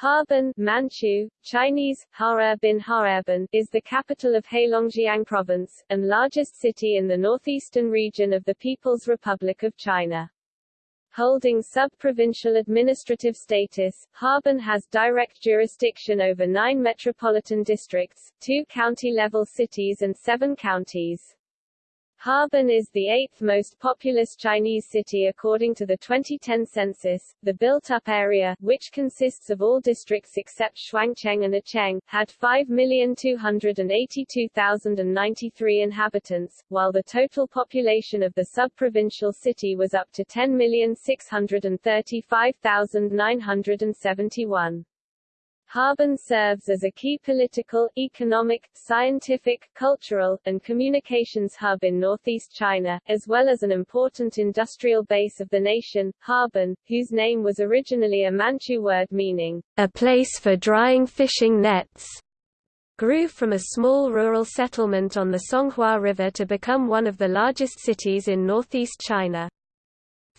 Harbin Manchu, Chinese, Harbin Harbin is the capital of Heilongjiang Province, and largest city in the northeastern region of the People's Republic of China. Holding sub-provincial administrative status, Harbin has direct jurisdiction over nine metropolitan districts, two county-level cities and seven counties. Harbin is the eighth most populous Chinese city according to the 2010 census. The built-up area, which consists of all districts except Shuangcheng and Acheng, had 5,282,093 inhabitants, while the total population of the sub-provincial city was up to 10,635,971. Harbin serves as a key political, economic, scientific, cultural, and communications hub in northeast China, as well as an important industrial base of the nation. Harbin, whose name was originally a Manchu word meaning, a place for drying fishing nets, grew from a small rural settlement on the Songhua River to become one of the largest cities in northeast China.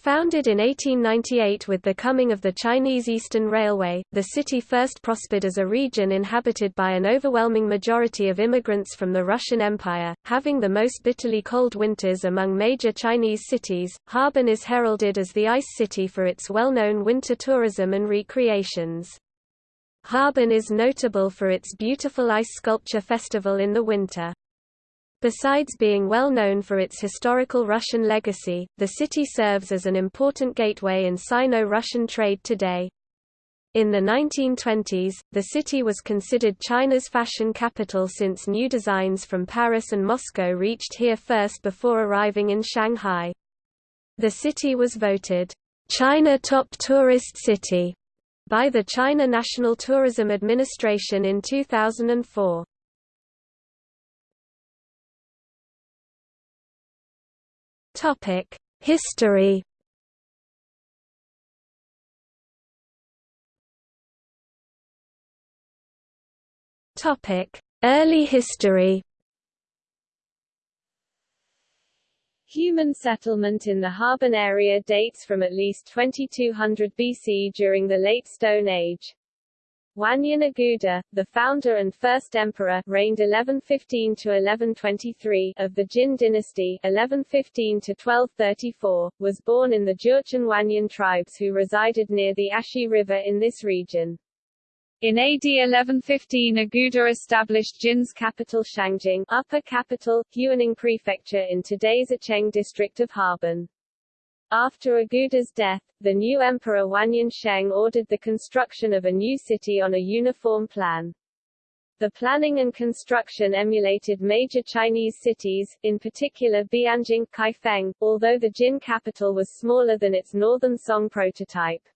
Founded in 1898 with the coming of the Chinese Eastern Railway, the city first prospered as a region inhabited by an overwhelming majority of immigrants from the Russian Empire, having the most bitterly cold winters among major Chinese cities. Harbin is heralded as the ice city for its well-known winter tourism and recreations. Harbin is notable for its beautiful ice sculpture festival in the winter. Besides being well known for its historical Russian legacy, the city serves as an important gateway in Sino-Russian trade today. In the 1920s, the city was considered China's fashion capital since new designs from Paris and Moscow reached here first before arriving in Shanghai. The city was voted, "'China Top Tourist City' by the China National Tourism Administration in 2004. Topic: History. Topic: Early history. Human settlement in the Harbin area dates from at least 2200 BC during the Late Stone Age. Wanyan Aguda, the founder and first emperor, reigned 1115 to 1123 of the Jin dynasty, 1115 to 1234, was born in the Jurchen Wanyan tribes who resided near the Ashi River in this region. In AD 1115 Aguda established Jin's capital Shangjing, upper capital, Huining prefecture in today's Acheng district of Harbin. After Aguda's death, the new emperor Wanyan Sheng ordered the construction of a new city on a uniform plan. The planning and construction emulated major Chinese cities, in particular Bianjing, Kaifeng, although the Jin capital was smaller than its northern Song prototype.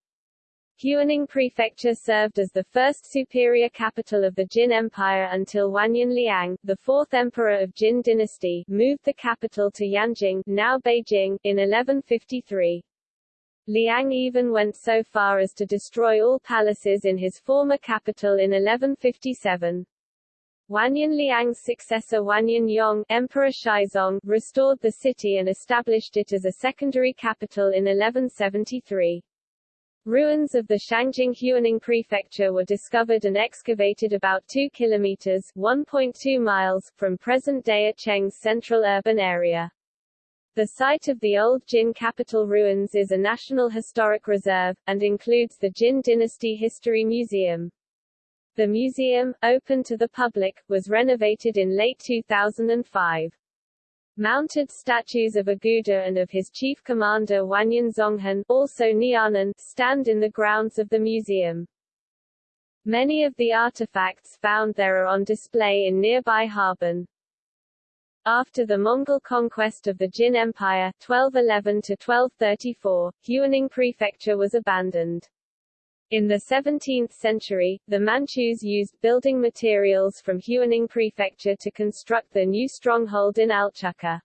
Huining Prefecture served as the first superior capital of the Jin Empire until Wanyan Liang, the fourth emperor of Jin dynasty, moved the capital to Yanjing now Beijing, in 1153. Liang even went so far as to destroy all palaces in his former capital in 1157. Wanyan Liang's successor Wanyan Yong Emperor Shizong, restored the city and established it as a secondary capital in 1173. Ruins of the Shangjing Huining Prefecture were discovered and excavated about 2 kilometers 1.2 miles from present-day Acheng's central urban area. The site of the old Jin capital ruins is a National Historic Reserve, and includes the Jin Dynasty History Museum. The museum, open to the public, was renovated in late 2005. Mounted statues of Aguda and of his chief commander Wanyan Zonghan also Nianhan, stand in the grounds of the museum. Many of the artifacts found there are on display in nearby Harbin. After the Mongol conquest of the Jin Empire 1211-1234, Huining Prefecture was abandoned. In the 17th century, the Manchus used building materials from Huining Prefecture to construct their new stronghold in Alchuka.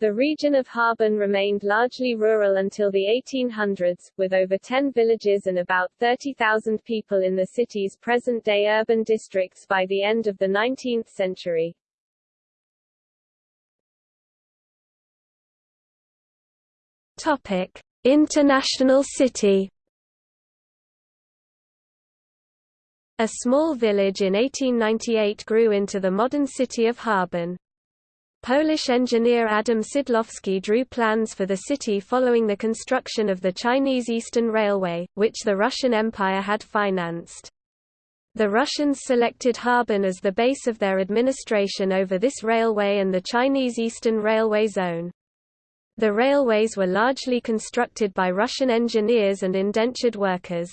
The region of Harbin remained largely rural until the 1800s, with over 10 villages and about 30,000 people in the city's present-day urban districts by the end of the 19th century. Topic: International city A small village in 1898 grew into the modern city of Harbin. Polish engineer Adam Szydlowski drew plans for the city following the construction of the Chinese Eastern Railway, which the Russian Empire had financed. The Russians selected Harbin as the base of their administration over this railway and the Chinese Eastern Railway Zone. The railways were largely constructed by Russian engineers and indentured workers.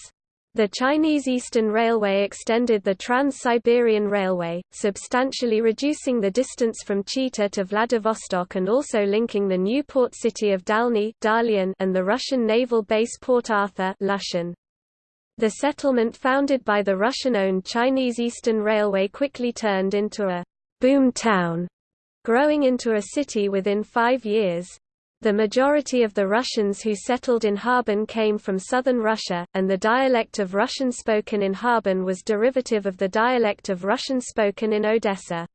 The Chinese Eastern Railway extended the Trans-Siberian Railway, substantially reducing the distance from Chita to Vladivostok and also linking the new port city of Dalny and the Russian naval base Port Arthur. The settlement founded by the Russian-owned Chinese Eastern Railway quickly turned into a «boom town», growing into a city within five years. The majority of the Russians who settled in Harbin came from southern Russia, and the dialect of Russian spoken in Harbin was derivative of the dialect of Russian spoken in Odessa.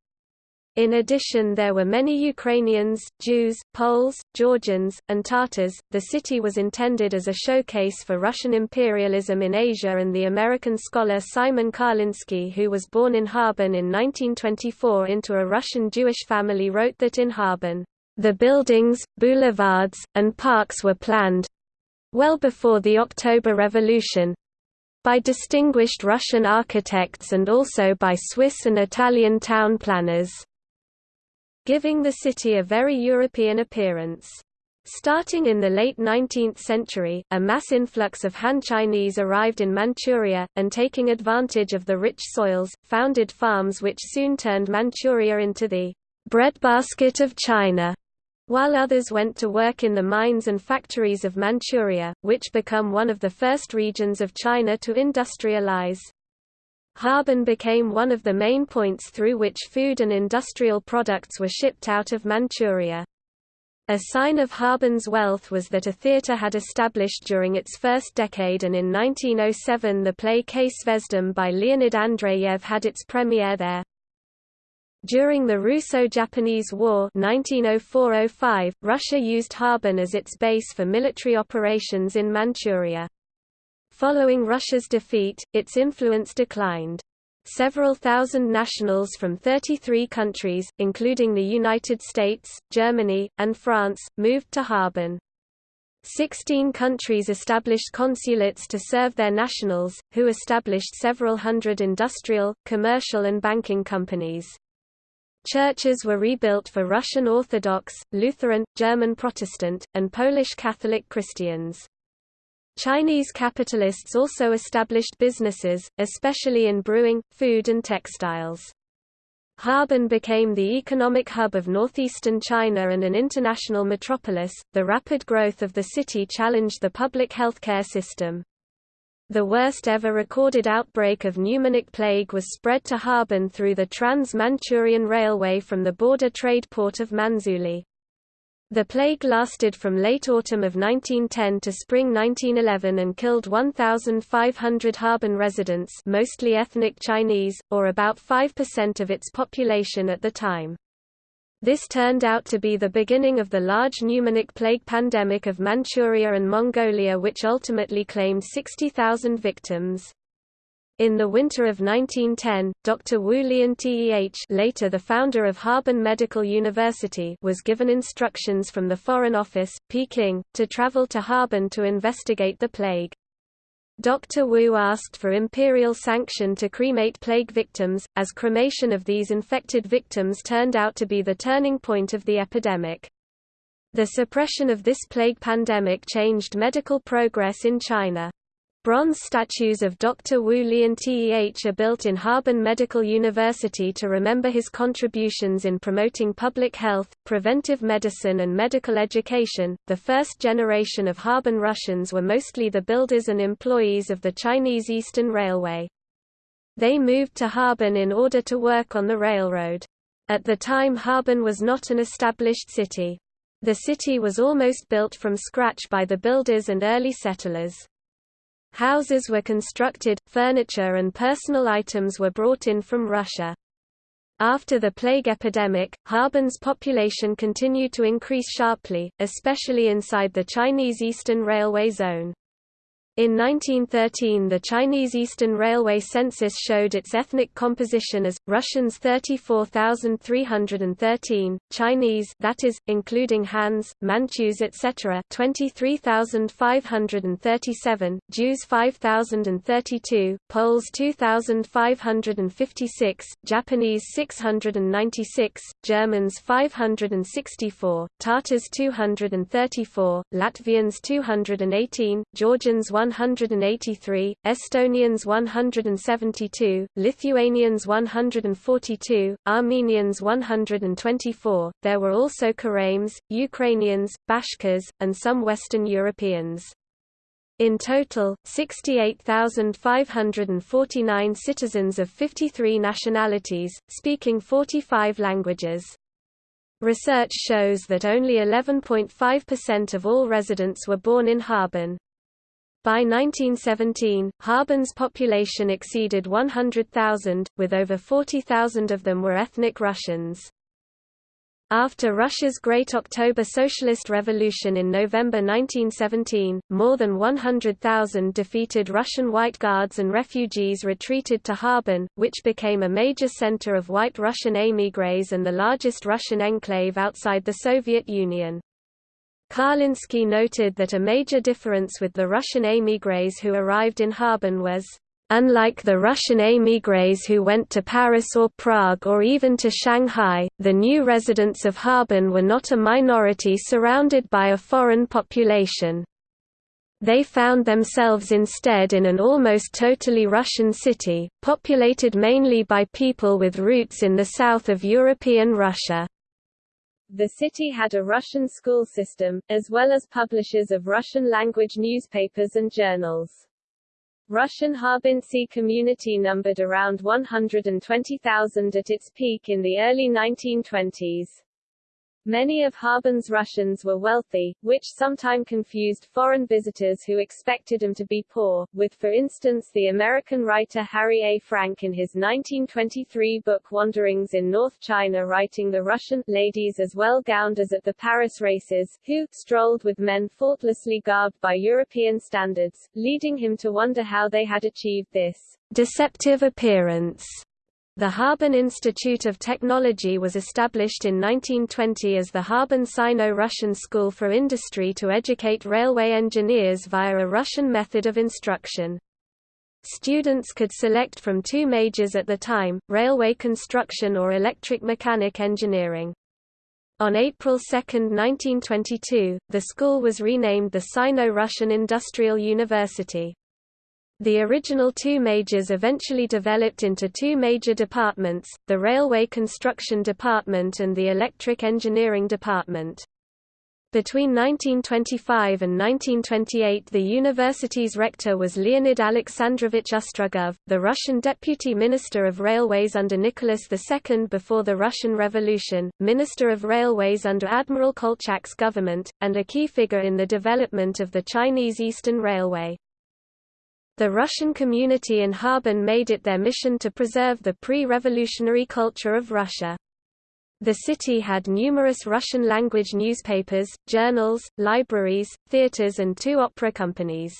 In addition there were many Ukrainians, Jews, Poles, Georgians, and Tatars. The city was intended as a showcase for Russian imperialism in Asia and the American scholar Simon Karlinsky who was born in Harbin in 1924 into a Russian Jewish family wrote that in Harbin the buildings, boulevards, and parks were planned well before the October Revolution by distinguished Russian architects and also by Swiss and Italian town planners, giving the city a very European appearance. Starting in the late 19th century, a mass influx of Han Chinese arrived in Manchuria, and taking advantage of the rich soils, founded farms which soon turned Manchuria into the breadbasket of China while others went to work in the mines and factories of Manchuria, which become one of the first regions of China to industrialize. Harbin became one of the main points through which food and industrial products were shipped out of Manchuria. A sign of Harbin's wealth was that a theatre had established during its first decade and in 1907 the play K Zvezdam by Leonid Andreyev had its premiere there. During the Russo-Japanese War 1904–05, Russia used Harbin as its base for military operations in Manchuria. Following Russia's defeat, its influence declined. Several thousand nationals from 33 countries, including the United States, Germany, and France, moved to Harbin. Sixteen countries established consulates to serve their nationals, who established several hundred industrial, commercial and banking companies. Churches were rebuilt for Russian Orthodox, Lutheran, German Protestant, and Polish Catholic Christians. Chinese capitalists also established businesses, especially in brewing, food and textiles. Harbin became the economic hub of northeastern China and an international metropolis. The rapid growth of the city challenged the public healthcare system. The worst ever recorded outbreak of pneumonic plague was spread to Harbin through the Trans-Manchurian Railway from the border trade port of Manzhouli. The plague lasted from late autumn of 1910 to spring 1911 and killed 1,500 Harbin residents mostly ethnic Chinese, or about 5% of its population at the time. This turned out to be the beginning of the large pneumonic plague pandemic of Manchuria and Mongolia which ultimately claimed 60,000 victims. In the winter of 1910, Dr. Wu Lian Teh later the founder of Harbin Medical University was given instructions from the Foreign Office, Peking, to travel to Harbin to investigate the plague. Dr. Wu asked for imperial sanction to cremate plague victims, as cremation of these infected victims turned out to be the turning point of the epidemic. The suppression of this plague pandemic changed medical progress in China. Bronze statues of Dr. Wu Lian Teh are built in Harbin Medical University to remember his contributions in promoting public health, preventive medicine, and medical education. The first generation of Harbin Russians were mostly the builders and employees of the Chinese Eastern Railway. They moved to Harbin in order to work on the railroad. At the time, Harbin was not an established city. The city was almost built from scratch by the builders and early settlers. Houses were constructed, furniture and personal items were brought in from Russia. After the plague epidemic, Harbin's population continued to increase sharply, especially inside the Chinese Eastern Railway zone. In 1913 the Chinese Eastern Railway census showed its ethnic composition as, Russians 34,313, Chinese that is, including Hans, Manchus etc. 23,537, Jews 5,032, Poles 2,556, Japanese 696, Germans 564, Tatars 234, Latvians 218, Georgians 183, Estonians 172, Lithuanians 142, Armenians 124. There were also Karaims, Ukrainians, Bashkirs, and some Western Europeans. In total, 68,549 citizens of 53 nationalities, speaking 45 languages. Research shows that only 11.5% of all residents were born in Harbin. By 1917, Harbin's population exceeded 100,000, with over 40,000 of them were ethnic Russians. After Russia's Great October Socialist Revolution in November 1917, more than 100,000 defeated Russian White Guards and refugees retreated to Harbin, which became a major center of white Russian émigrés and the largest Russian enclave outside the Soviet Union. Karlinsky noted that a major difference with the Russian émigrés who arrived in Harbin was, Unlike the Russian émigrés who went to Paris or Prague or even to Shanghai, the new residents of Harbin were not a minority surrounded by a foreign population. They found themselves instead in an almost totally Russian city, populated mainly by people with roots in the south of European Russia. The city had a Russian school system, as well as publishers of Russian-language newspapers and journals. Russian Harbintsy community numbered around 120,000 at its peak in the early 1920s. Many of Harbin's Russians were wealthy, which sometime confused foreign visitors who expected them to be poor, with for instance the American writer Harry A. Frank in his 1923 book Wanderings in North China writing the Russian ladies as well gowned as at the Paris races, who strolled with men faultlessly garbed by European standards, leading him to wonder how they had achieved this deceptive appearance. The Harbin Institute of Technology was established in 1920 as the Harbin Sino-Russian School for Industry to educate railway engineers via a Russian method of instruction. Students could select from two majors at the time, railway construction or electric mechanic engineering. On April 2, 1922, the school was renamed the Sino-Russian Industrial University. The original two majors eventually developed into two major departments, the Railway Construction Department and the Electric Engineering Department. Between 1925 and 1928 the university's rector was Leonid Alexandrovich Ustrugov, the Russian deputy minister of railways under Nicholas II before the Russian Revolution, minister of railways under Admiral Kolchak's government, and a key figure in the development of the Chinese Eastern Railway. The Russian community in Harbin made it their mission to preserve the pre-revolutionary culture of Russia. The city had numerous Russian-language newspapers, journals, libraries, theaters and two opera companies.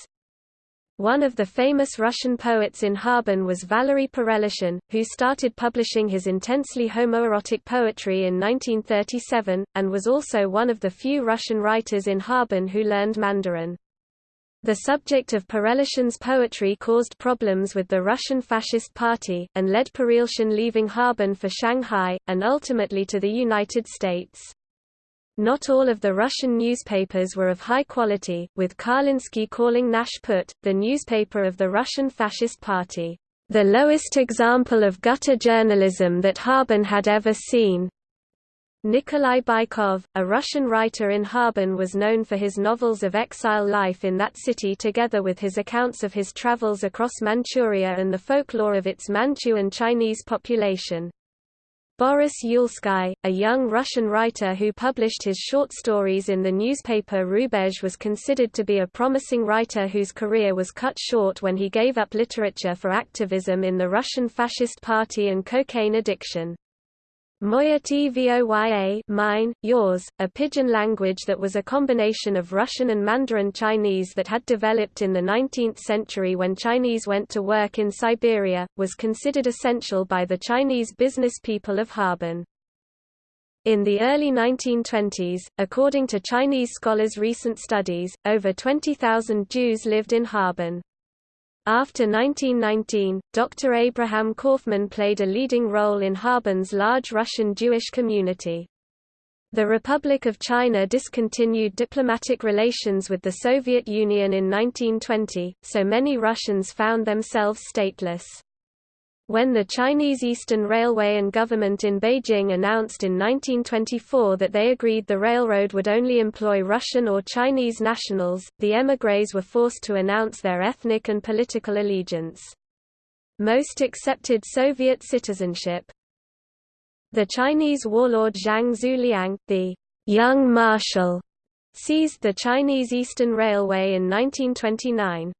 One of the famous Russian poets in Harbin was Valery Perelishin, who started publishing his intensely homoerotic poetry in 1937, and was also one of the few Russian writers in Harbin who learned Mandarin. The subject of Perelishin's poetry caused problems with the Russian Fascist Party, and led Perelishin leaving Harbin for Shanghai, and ultimately to the United States. Not all of the Russian newspapers were of high quality, with Karlinsky calling Nashput, the newspaper of the Russian Fascist Party, the lowest example of gutter journalism that Harbin had ever seen. Nikolai Bykov, a Russian writer in Harbin was known for his novels of exile life in that city together with his accounts of his travels across Manchuria and the folklore of its Manchu and Chinese population. Boris Yulsky, a young Russian writer who published his short stories in the newspaper Rubezh was considered to be a promising writer whose career was cut short when he gave up literature for activism in the Russian Fascist Party and cocaine addiction. Moya Tvoya mine, yours, a pidgin language that was a combination of Russian and Mandarin Chinese that had developed in the 19th century when Chinese went to work in Siberia, was considered essential by the Chinese business people of Harbin. In the early 1920s, according to Chinese scholars' recent studies, over 20,000 Jews lived in Harbin. After 1919, Dr. Abraham Kaufman played a leading role in Harbin's large Russian Jewish community. The Republic of China discontinued diplomatic relations with the Soviet Union in 1920, so many Russians found themselves stateless. When the Chinese Eastern Railway and government in Beijing announced in 1924 that they agreed the railroad would only employ Russian or Chinese nationals, the émigrés were forced to announce their ethnic and political allegiance. Most accepted Soviet citizenship. The Chinese warlord Zhang Xueliang, the young marshal, seized the Chinese Eastern Railway in 1929.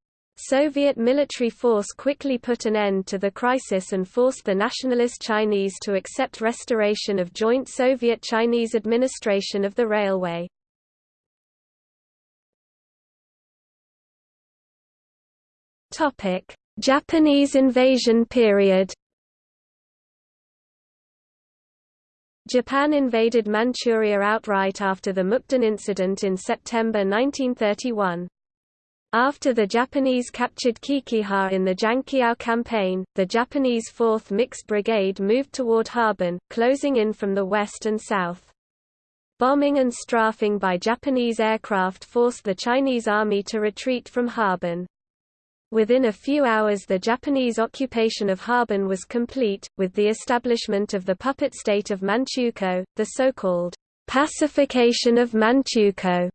Soviet military force quickly put an end to the crisis and forced the nationalist Chinese to accept restoration of joint Soviet-Chinese administration of the railway. Japanese invasion period Japan invaded Manchuria outright after the Mukden incident in September 1931. After the Japanese captured Qiqihar in the Jiangqiao campaign, the Japanese 4th Mixed Brigade moved toward Harbin, closing in from the west and south. Bombing and strafing by Japanese aircraft forced the Chinese army to retreat from Harbin. Within a few hours the Japanese occupation of Harbin was complete, with the establishment of the puppet state of Manchukuo, the so-called pacification of Manchukuo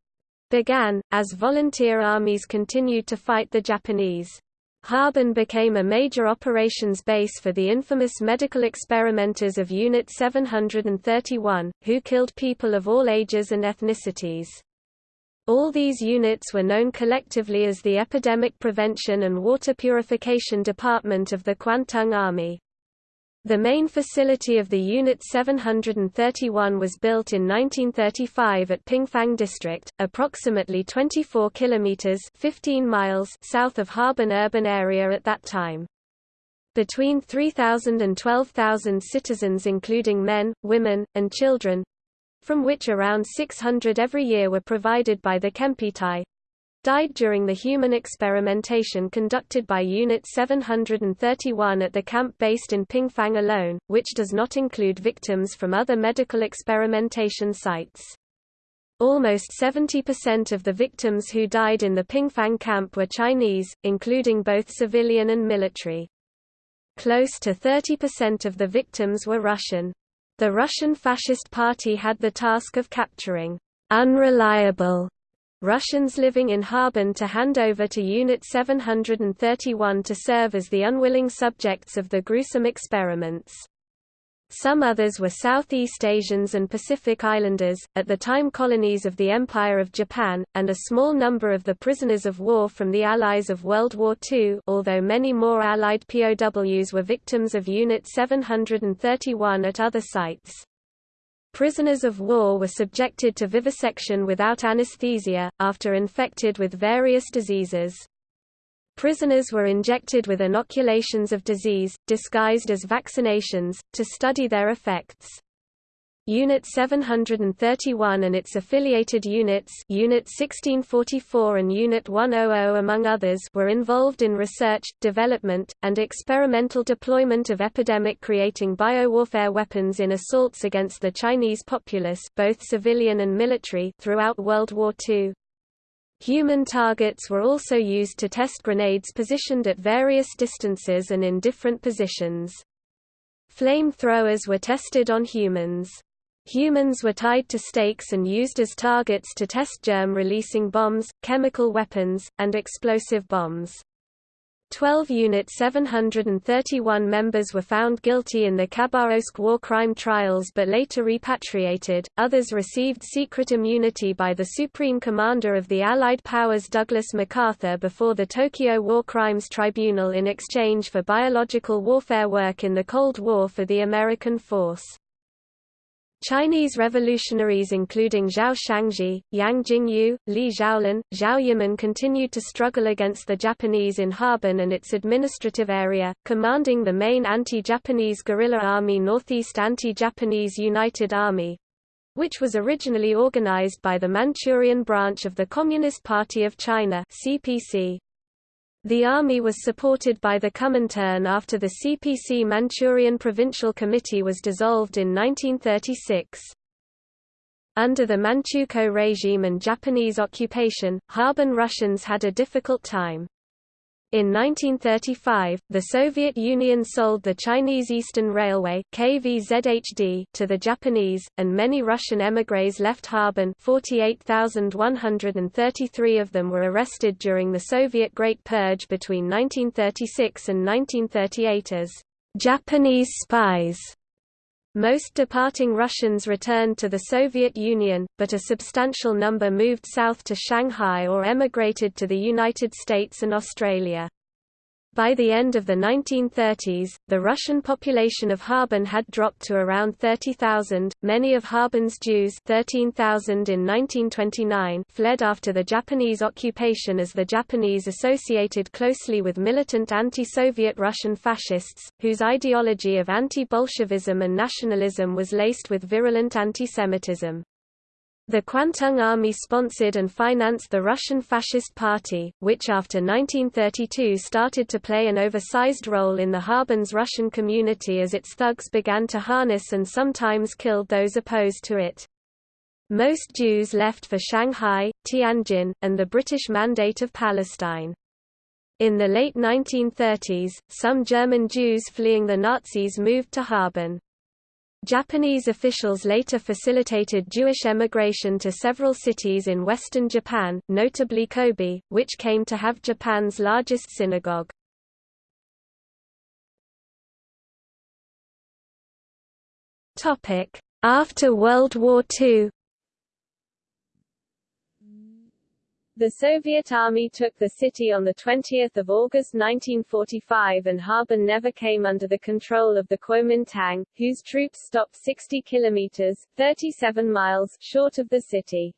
began, as volunteer armies continued to fight the Japanese. Harbin became a major operations base for the infamous medical experimenters of Unit 731, who killed people of all ages and ethnicities. All these units were known collectively as the Epidemic Prevention and Water Purification Department of the Kwantung Army. The main facility of the Unit 731 was built in 1935 at Pingfang District, approximately 24 kilometers (15 miles) south of Harbin urban area at that time. Between 3,000 and 12,000 citizens including men, women, and children, from which around 600 every year were provided by the Kempeitai, died during the human experimentation conducted by Unit 731 at the camp based in Pingfang alone, which does not include victims from other medical experimentation sites. Almost 70% of the victims who died in the Pingfang camp were Chinese, including both civilian and military. Close to 30% of the victims were Russian. The Russian Fascist Party had the task of capturing unreliable Russians living in Harbin to hand over to Unit 731 to serve as the unwilling subjects of the gruesome experiments. Some others were Southeast Asians and Pacific Islanders, at the time colonies of the Empire of Japan, and a small number of the prisoners of war from the Allies of World War II although many more Allied POWs were victims of Unit 731 at other sites. Prisoners of war were subjected to vivisection without anesthesia, after infected with various diseases. Prisoners were injected with inoculations of disease, disguised as vaccinations, to study their effects. Unit 731 and its affiliated units Unit 1644 and Unit 100 among others were involved in research, development, and experimental deployment of epidemic-creating biowarfare weapons in assaults against the Chinese populace both civilian and military throughout World War II. Human targets were also used to test grenades positioned at various distances and in different positions. Flamethrowers were tested on humans. Humans were tied to stakes and used as targets to test germ-releasing bombs, chemical weapons, and explosive bombs. 12 Unit 731 members were found guilty in the Khabarovsk war crime trials but later repatriated, others received secret immunity by the Supreme Commander of the Allied powers Douglas MacArthur before the Tokyo War Crimes Tribunal in exchange for biological warfare work in the Cold War for the American force. Chinese revolutionaries including Zhao Shangzhi, Yang Jingyu, Li Zhaolin, Zhao Yiman continued to struggle against the Japanese in Harbin and its administrative area, commanding the main anti-Japanese guerrilla army Northeast Anti-Japanese United Army, which was originally organized by the Manchurian branch of the Communist Party of China CPC. The army was supported by the Comintern after the CPC Manchurian Provincial Committee was dissolved in 1936. Under the Manchukuo regime and Japanese occupation, Harbin Russians had a difficult time. In 1935, the Soviet Union sold the Chinese Eastern Railway KVZHD to the Japanese, and many Russian émigrés left Harbin 48,133 of them were arrested during the Soviet Great Purge between 1936 and 1938 as «Japanese spies». Most departing Russians returned to the Soviet Union, but a substantial number moved south to Shanghai or emigrated to the United States and Australia. By the end of the 1930s, the Russian population of Harbin had dropped to around 30,000. Many of Harbin's Jews, 13,000 in 1929, fled after the Japanese occupation as the Japanese associated closely with militant anti-Soviet Russian fascists, whose ideology of anti-Bolshevism and nationalism was laced with virulent antisemitism. The Kwantung Army sponsored and financed the Russian Fascist Party, which after 1932 started to play an oversized role in the Harbin's Russian community as its thugs began to harness and sometimes killed those opposed to it. Most Jews left for Shanghai, Tianjin, and the British Mandate of Palestine. In the late 1930s, some German Jews fleeing the Nazis moved to Harbin. Japanese officials later facilitated Jewish emigration to several cities in western Japan, notably Kobe, which came to have Japan's largest synagogue. After World War II The Soviet Army took the city on 20 August 1945 and Harbin never came under the control of the Kuomintang, whose troops stopped 60 kilometers 37 miles short of the city.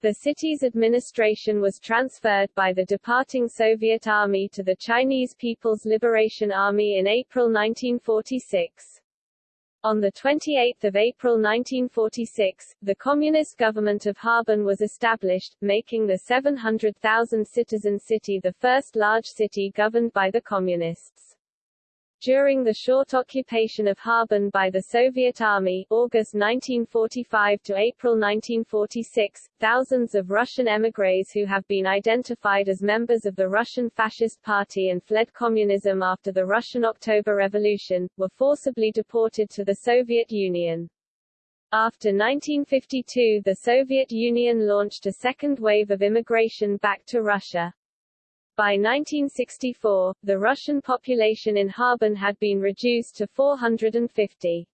The city's administration was transferred by the departing Soviet Army to the Chinese People's Liberation Army in April 1946. On 28 April 1946, the Communist government of Harbin was established, making the 700,000 citizen city the first large city governed by the Communists. During the short occupation of Harbin by the Soviet Army August 1945 to April 1946, thousands of Russian émigrés who have been identified as members of the Russian Fascist Party and fled communism after the Russian October Revolution, were forcibly deported to the Soviet Union. After 1952 the Soviet Union launched a second wave of immigration back to Russia. By 1964, the Russian population in Harbin had been reduced to 450.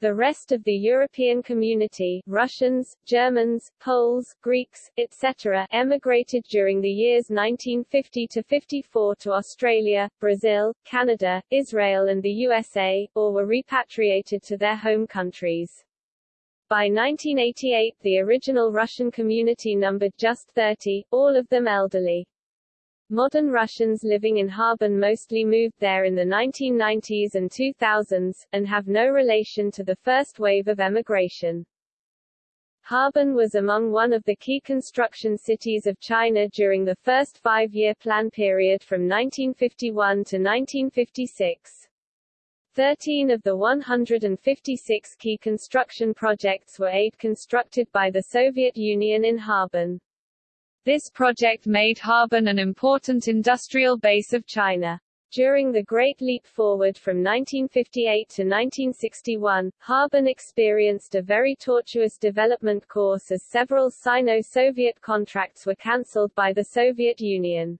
The rest of the European community Russians, Germans, Poles, Greeks, etc. emigrated during the years 1950–54 to Australia, Brazil, Canada, Israel and the USA, or were repatriated to their home countries. By 1988 the original Russian community numbered just 30, all of them elderly. Modern Russians living in Harbin mostly moved there in the 1990s and 2000s, and have no relation to the first wave of emigration. Harbin was among one of the key construction cities of China during the first five-year plan period from 1951 to 1956. Thirteen of the 156 key construction projects were aid constructed by the Soviet Union in Harbin. This project made Harbin an important industrial base of China. During the Great Leap Forward from 1958 to 1961, Harbin experienced a very tortuous development course as several Sino-Soviet contracts were cancelled by the Soviet Union.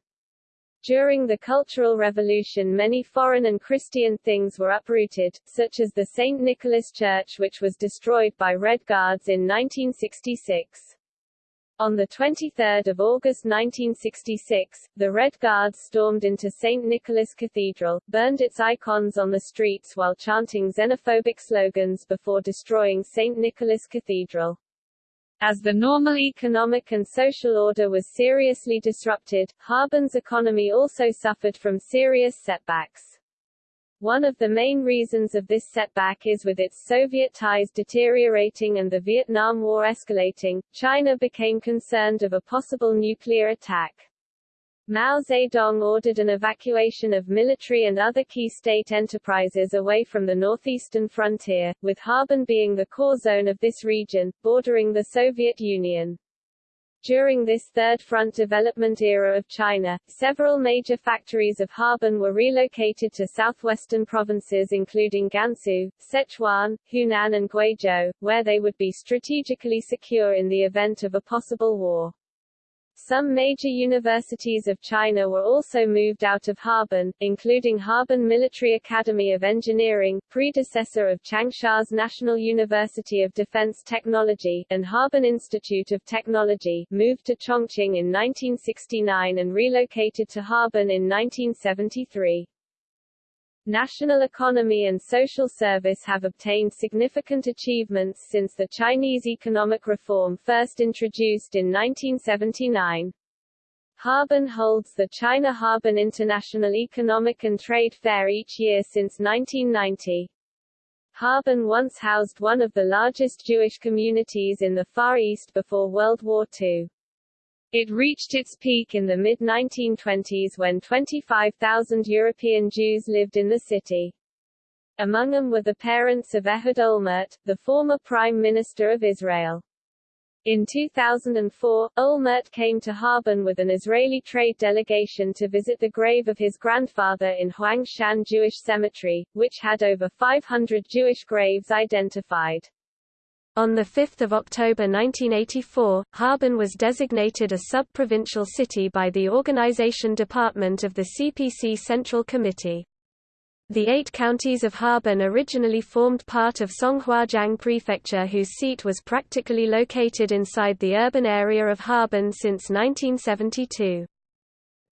During the Cultural Revolution many foreign and Christian things were uprooted, such as the St. Nicholas Church which was destroyed by Red Guards in 1966. On 23 August 1966, the Red Guards stormed into St. Nicholas Cathedral, burned its icons on the streets while chanting xenophobic slogans before destroying St. Nicholas Cathedral. As the normal economic and social order was seriously disrupted, Harbin's economy also suffered from serious setbacks. One of the main reasons of this setback is with its Soviet ties deteriorating and the Vietnam War escalating, China became concerned of a possible nuclear attack. Mao Zedong ordered an evacuation of military and other key state enterprises away from the northeastern frontier, with Harbin being the core zone of this region, bordering the Soviet Union. During this Third Front development era of China, several major factories of Harbin were relocated to southwestern provinces including Gansu, Sichuan, Hunan and Guizhou, where they would be strategically secure in the event of a possible war. Some major universities of China were also moved out of Harbin, including Harbin Military Academy of Engineering, predecessor of Changsha's National University of Defense Technology, and Harbin Institute of Technology, moved to Chongqing in 1969 and relocated to Harbin in 1973 national economy and social service have obtained significant achievements since the Chinese economic reform first introduced in 1979. Harbin holds the China Harbin International Economic and Trade Fair each year since 1990. Harbin once housed one of the largest Jewish communities in the Far East before World War II. It reached its peak in the mid-1920s when 25,000 European Jews lived in the city. Among them were the parents of Ehud Olmert, the former Prime Minister of Israel. In 2004, Olmert came to Harbin with an Israeli trade delegation to visit the grave of his grandfather in Huangshan Jewish Cemetery, which had over 500 Jewish graves identified. On 5 October 1984, Harbin was designated a sub-provincial city by the Organization Department of the CPC Central Committee. The eight counties of Harbin originally formed part of Songhuajiang Prefecture whose seat was practically located inside the urban area of Harbin since 1972.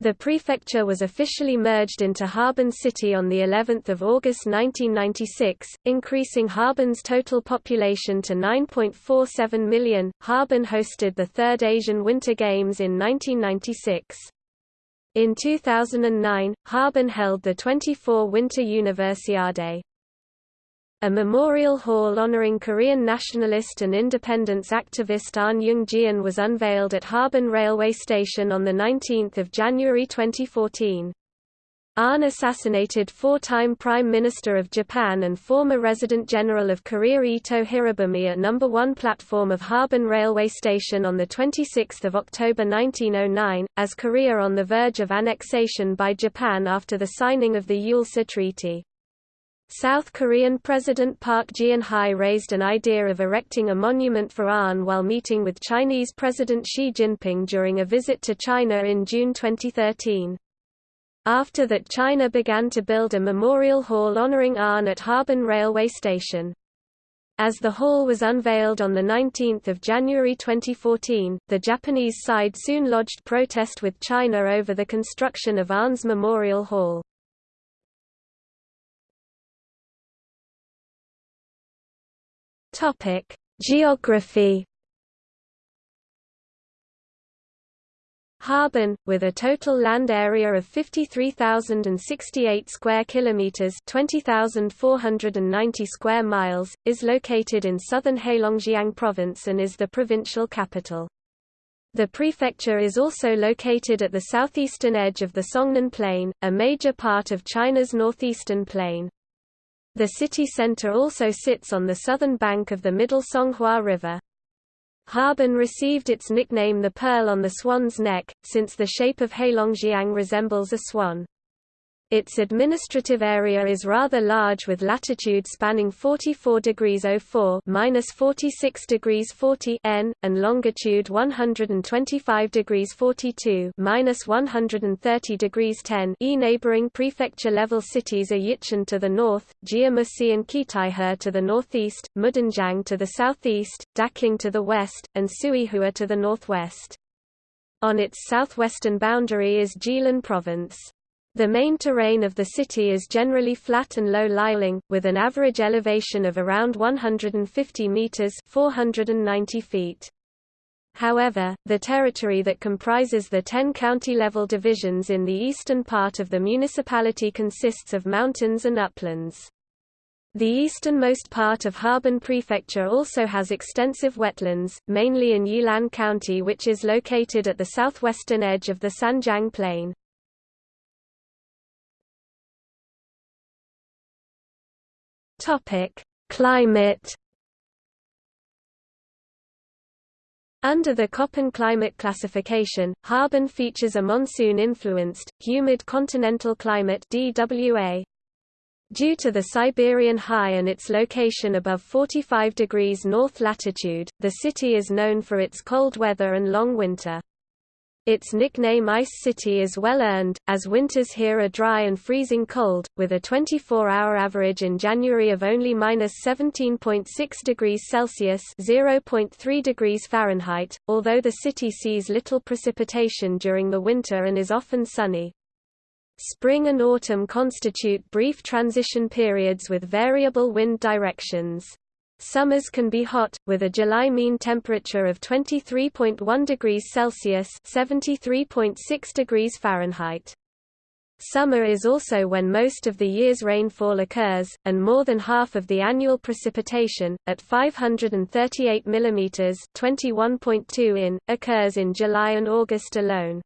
The prefecture was officially merged into Harbin City on the 11th of August 1996, increasing Harbin's total population to 9.47 million. Harbin hosted the third Asian Winter Games in 1996. In 2009, Harbin held the 24 Winter Universiade. A memorial hall honoring Korean nationalist and independence activist Ahn Jung-geun was unveiled at Harbin Railway Station on 19 January 2014. Ahn assassinated four-time Prime Minister of Japan and former Resident General of Korea Ito Hirobumi at No. 1 platform of Harbin Railway Station on 26 October 1909, as Korea on the verge of annexation by Japan after the signing of the Eulsa Treaty. South Korean President Park Geun-hye raised an idea of erecting a monument for Ahn while meeting with Chinese President Xi Jinping during a visit to China in June 2013. After that China began to build a memorial hall honoring Ahn at Harbin Railway Station. As the hall was unveiled on 19 January 2014, the Japanese side soon lodged protest with China over the construction of Ahn's memorial hall. Topic: Geography. Harbin, with a total land area of 53,068 square kilometers (20,490 square miles), is located in southern Heilongjiang province and is the provincial capital. The prefecture is also located at the southeastern edge of the Songnen Plain, a major part of China's northeastern plain. The city center also sits on the southern bank of the Middle Songhua River. Harbin received its nickname the Pearl on the Swan's Neck, since the shape of Heilongjiang resembles a swan. Its administrative area is rather large with latitude spanning 44 degrees 04 minus 46 degrees 40 N, and longitude 125 degrees 42 minus 130 degrees 10 E. Neighboring prefecture-level cities are Yichun to the north, Jiamusi and Qitaihe to the northeast, Mudanjiang to the southeast, Daqing to the west, and Suihua to the northwest. On its southwestern boundary is Jilin Province. The main terrain of the city is generally flat and low-lying, with an average elevation of around 150 meters (490 feet). However, the territory that comprises the 10 county-level divisions in the eastern part of the municipality consists of mountains and uplands. The easternmost part of Harbin Prefecture also has extensive wetlands, mainly in Yilan County which is located at the southwestern edge of the Sanjiang Plain. Topic: Climate. Under the Köppen climate classification, Harbin features a monsoon-influenced, humid continental climate DWA. Due to the Siberian high and its location above 45 degrees north latitude, the city is known for its cold weather and long winter. Its nickname Ice City is well earned, as winters here are dry and freezing cold, with a 24-hour average in January of only minus 17.6 degrees Celsius (0.3 degrees Fahrenheit), although the city sees little precipitation during the winter and is often sunny. Spring and autumn constitute brief transition periods with variable wind directions. Summers can be hot, with a July mean temperature of 23.1 degrees Celsius (73.6 degrees Fahrenheit). Summer is also when most of the year's rainfall occurs, and more than half of the annual precipitation, at 538 mm (21.2 in), occurs in July and August alone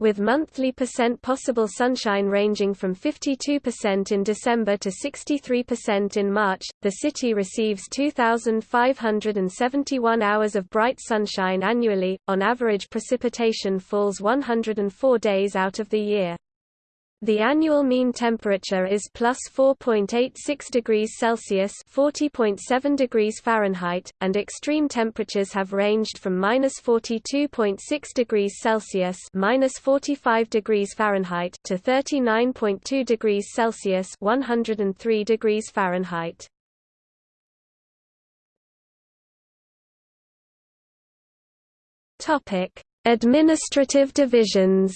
with monthly percent possible sunshine ranging from 52% in December to 63% in March. The city receives 2,571 hours of bright sunshine annually. On average, precipitation falls 104 days out of the year. The annual mean temperature is plus 4.86 degrees Celsius (40.7 degrees Fahrenheit), and extreme temperatures have ranged from minus 42.6 degrees Celsius (minus 45 degrees Fahrenheit) to 39.2 degrees Celsius (103 degrees Fahrenheit). Administrative divisions.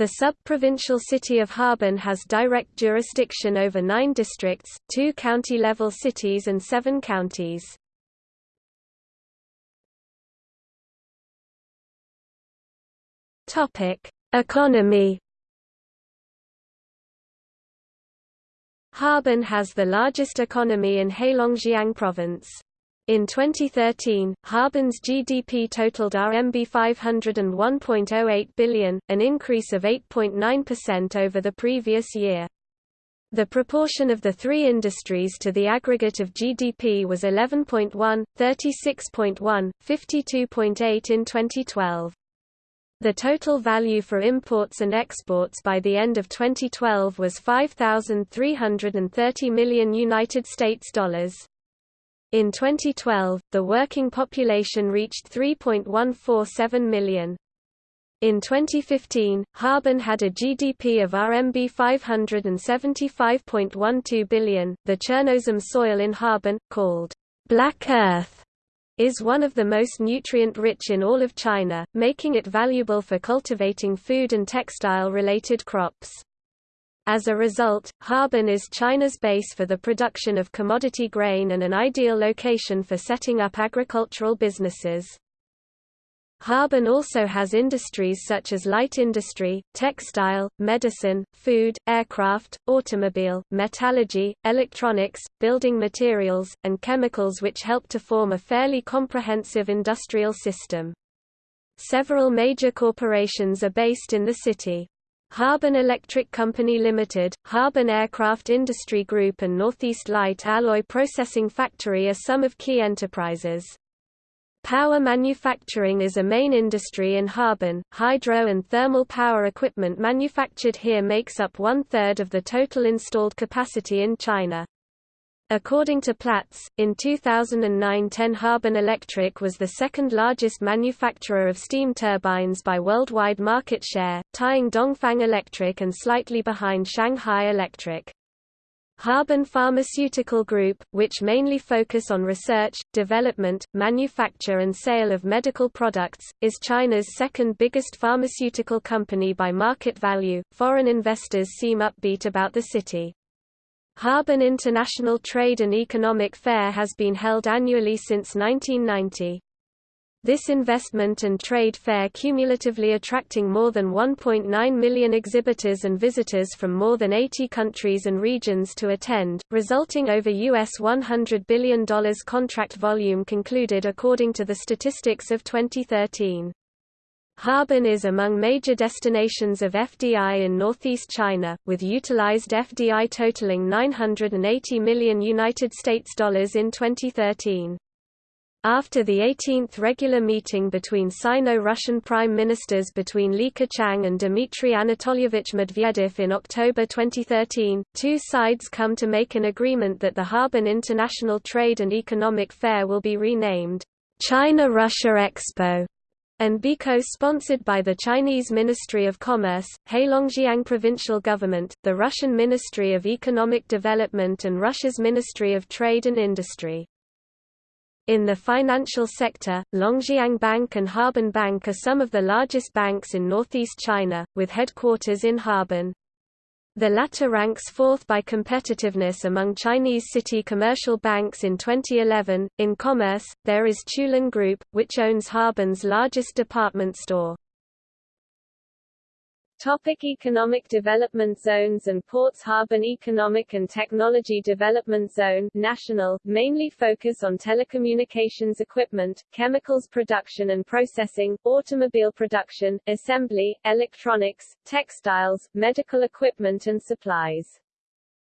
The sub-provincial city of Harbin has direct jurisdiction over nine districts, two county-level cities and seven counties. Economy Harbin has the largest economy in Heilongjiang province. In 2013, Harbin's GDP totaled RMB 501.08 billion, an increase of 8.9% over the previous year. The proportion of the three industries to the aggregate of GDP was 11.1, 36.1, 52.8 in 2012. The total value for imports and exports by the end of 2012 was 5,330 million United States dollars. In 2012, the working population reached 3.147 million. In 2015, Harbin had a GDP of RMB 575.12 billion. The Chernozem soil in Harbin, called black earth, is one of the most nutrient-rich in all of China, making it valuable for cultivating food and textile-related crops. As a result, Harbin is China's base for the production of commodity grain and an ideal location for setting up agricultural businesses. Harbin also has industries such as light industry, textile, medicine, food, aircraft, automobile, metallurgy, electronics, building materials, and chemicals which help to form a fairly comprehensive industrial system. Several major corporations are based in the city. Harbin Electric Company Limited, Harbin Aircraft Industry Group and Northeast Light Alloy Processing Factory are some of key enterprises. Power manufacturing is a main industry in Harbin. Hydro and thermal power equipment manufactured here makes up one-third of the total installed capacity in China. According to Platts, in 2009 Ten Harbin Electric was the second largest manufacturer of steam turbines by worldwide market share, tying Dongfang Electric and slightly behind Shanghai Electric. Harbin Pharmaceutical Group, which mainly focus on research, development, manufacture and sale of medical products, is China's second biggest pharmaceutical company by market value. Foreign investors seem upbeat about the city. Harbin International Trade and Economic Fair has been held annually since 1990. This investment and trade fair cumulatively attracting more than 1.9 million exhibitors and visitors from more than 80 countries and regions to attend, resulting over US $100 billion contract volume concluded according to the statistics of 2013. Harbin is among major destinations of FDI in northeast China, with utilized FDI totaling 980 million United States dollars in 2013. After the 18th regular meeting between Sino-Russian prime ministers between Li Keqiang and Dmitry Anatolyevich Medvedev in October 2013, two sides come to make an agreement that the Harbin International Trade and Economic Fair will be renamed China-Russia Expo and be co-sponsored by the Chinese Ministry of Commerce, Heilongjiang Provincial Government, the Russian Ministry of Economic Development and Russia's Ministry of Trade and Industry. In the financial sector, Longjiang Bank and Harbin Bank are some of the largest banks in northeast China, with headquarters in Harbin. The latter ranks fourth by competitiveness among Chinese city commercial banks in 2011. In commerce, there is Qiulin Group, which owns Harbin's largest department store. Topic economic development zones and ports Harbin Economic and Technology Development Zone national, mainly focus on telecommunications equipment, chemicals production and processing, automobile production, assembly, electronics, textiles, medical equipment and supplies.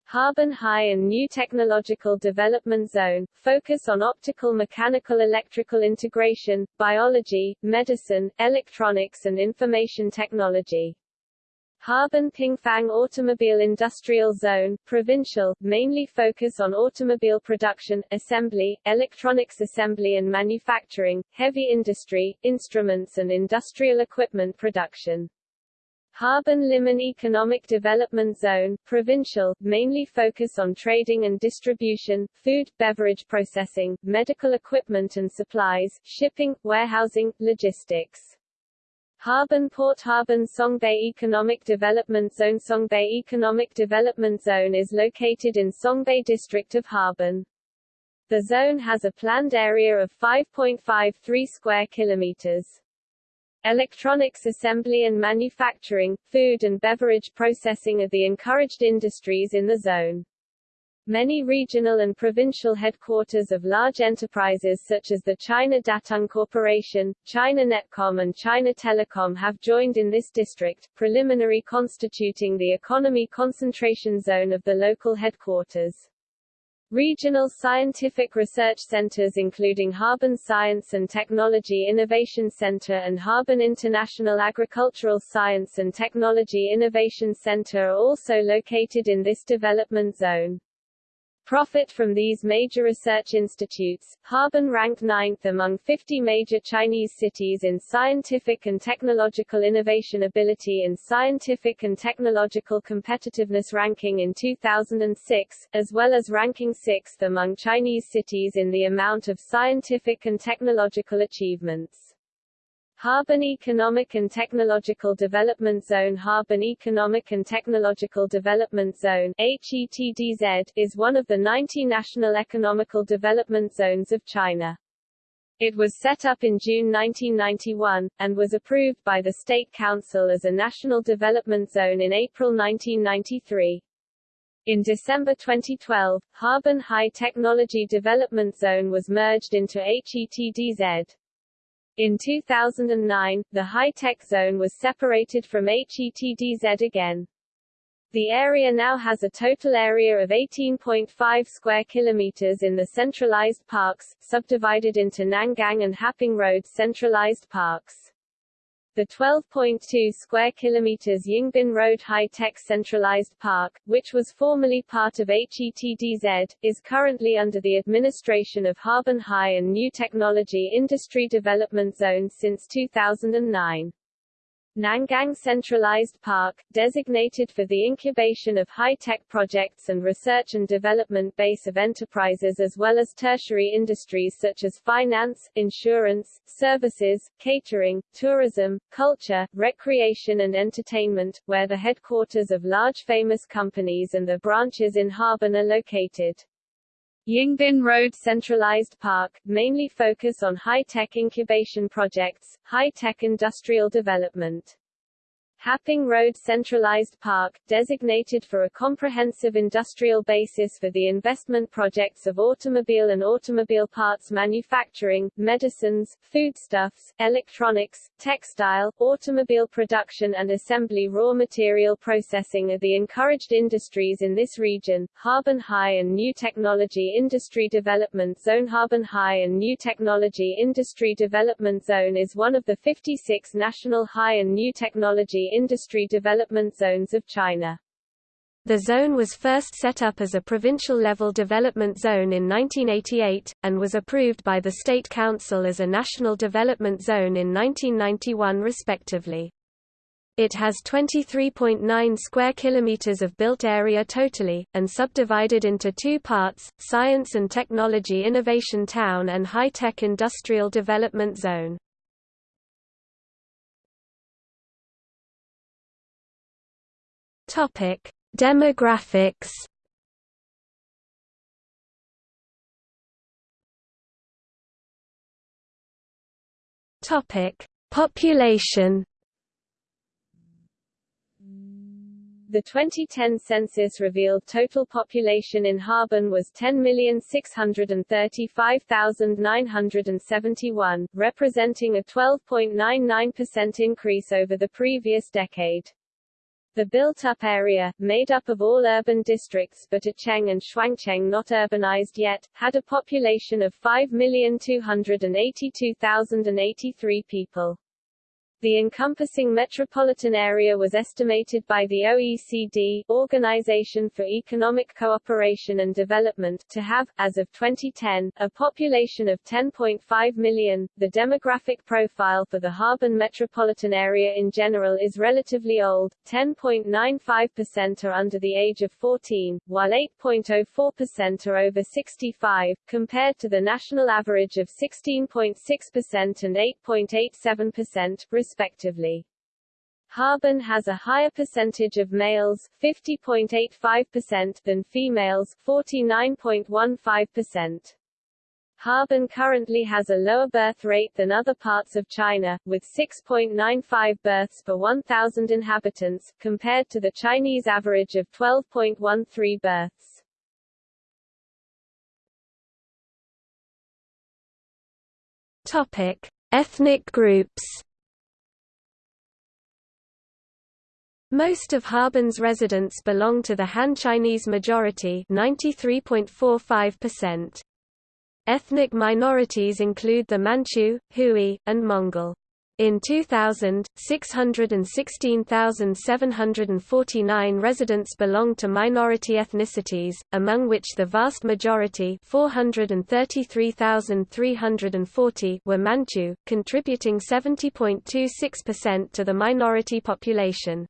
Harbin High and New Technological Development Zone, focus on optical mechanical electrical integration, biology, medicine, electronics and information technology. Harbin Pingfang Automobile Industrial Zone, provincial, mainly focus on automobile production, assembly, electronics assembly and manufacturing, heavy industry, instruments and industrial equipment production. Harbin Limin Economic Development Zone, provincial, mainly focus on trading and distribution, food, beverage processing, medical equipment and supplies, shipping, warehousing, logistics. Harbin Port Harbin Songbei Economic Development Zone Songbei Economic Development Zone is located in Songbei district of Harbin. The zone has a planned area of 5.53 square kilometers. Electronics assembly and manufacturing, food and beverage processing are the encouraged industries in the zone. Many regional and provincial headquarters of large enterprises such as the China Datang Corporation, China Netcom and China Telecom have joined in this district, preliminary constituting the economy concentration zone of the local headquarters. Regional scientific research centers including Harbin Science and Technology Innovation Center and Harbin International Agricultural Science and Technology Innovation Center are also located in this development zone. Profit from these major research institutes, Harbin ranked ninth among 50 major Chinese cities in scientific and technological innovation ability in Scientific and Technological Competitiveness ranking in 2006, as well as ranking sixth among Chinese cities in the amount of scientific and technological achievements. Harbin Economic and Technological Development Zone Harbin Economic and Technological Development Zone HETDZ, is one of the 90 national economical development zones of China. It was set up in June 1991, and was approved by the State Council as a national development zone in April 1993. In December 2012, Harbin High Technology Development Zone was merged into HETDZ. In 2009, the high-tech zone was separated from HETDZ again. The area now has a total area of 18.5 square kilometers in the centralized parks, subdivided into Nangang and Haping Road centralized parks. The 12.2 square kilometers Yingbin Road High-Tech Centralized Park, which was formerly part of HETDZ, is currently under the administration of Harbin High and New Technology Industry Development Zone since 2009. Nangang Centralized Park, designated for the incubation of high-tech projects and research and development base of enterprises as well as tertiary industries such as finance, insurance, services, catering, tourism, culture, recreation and entertainment, where the headquarters of large famous companies and their branches in Harbin are located. Yingbin Road Centralized Park, mainly focus on high-tech incubation projects, high-tech industrial development. Haping Road Centralized Park, designated for a comprehensive industrial basis for the investment projects of automobile and automobile parts manufacturing, medicines, foodstuffs, electronics, textile, automobile production and assembly raw material processing are the encouraged industries in this region. Harbin High and New Technology Industry Development Zone Harbin High and New Technology Industry Development Zone is one of the 56 national high and new technology industry development zones of China. The zone was first set up as a provincial-level development zone in 1988, and was approved by the State Council as a national development zone in 1991 respectively. It has 23.9 square kilometers of built area totally, and subdivided into two parts, Science and Technology Innovation Town and High-Tech Industrial Development Zone. Topic: Demographics. Topic: Population. The 2010 census revealed total population in Harbin was 10,635,971, representing a 12.99% increase over the previous decade. The built-up area, made up of all urban districts but Acheng and Shuangcheng not urbanized yet, had a population of 5,282,083 people. The encompassing metropolitan area was estimated by the OECD Organization for Economic Cooperation and Development to have, as of 2010, a population of 10.5 million. The demographic profile for the Harbin metropolitan area in general is relatively old, 10.95% are under the age of 14, while 8.04% are over 65, compared to the national average of 16.6% and 8.87%, respectively. Harbin has a higher percentage of males 50.85% than females 49.15%. Harbin currently has a lower birth rate than other parts of China, with 6.95 births per 1,000 inhabitants, compared to the Chinese average of 12.13 births. Topic. Ethnic groups Most of Harbin's residents belong to the Han Chinese majority 93.45%. Ethnic minorities include the Manchu, Hui, and Mongol. In 2000, 616,749 residents belonged to minority ethnicities, among which the vast majority 433,340 were Manchu, contributing 70.26% to the minority population.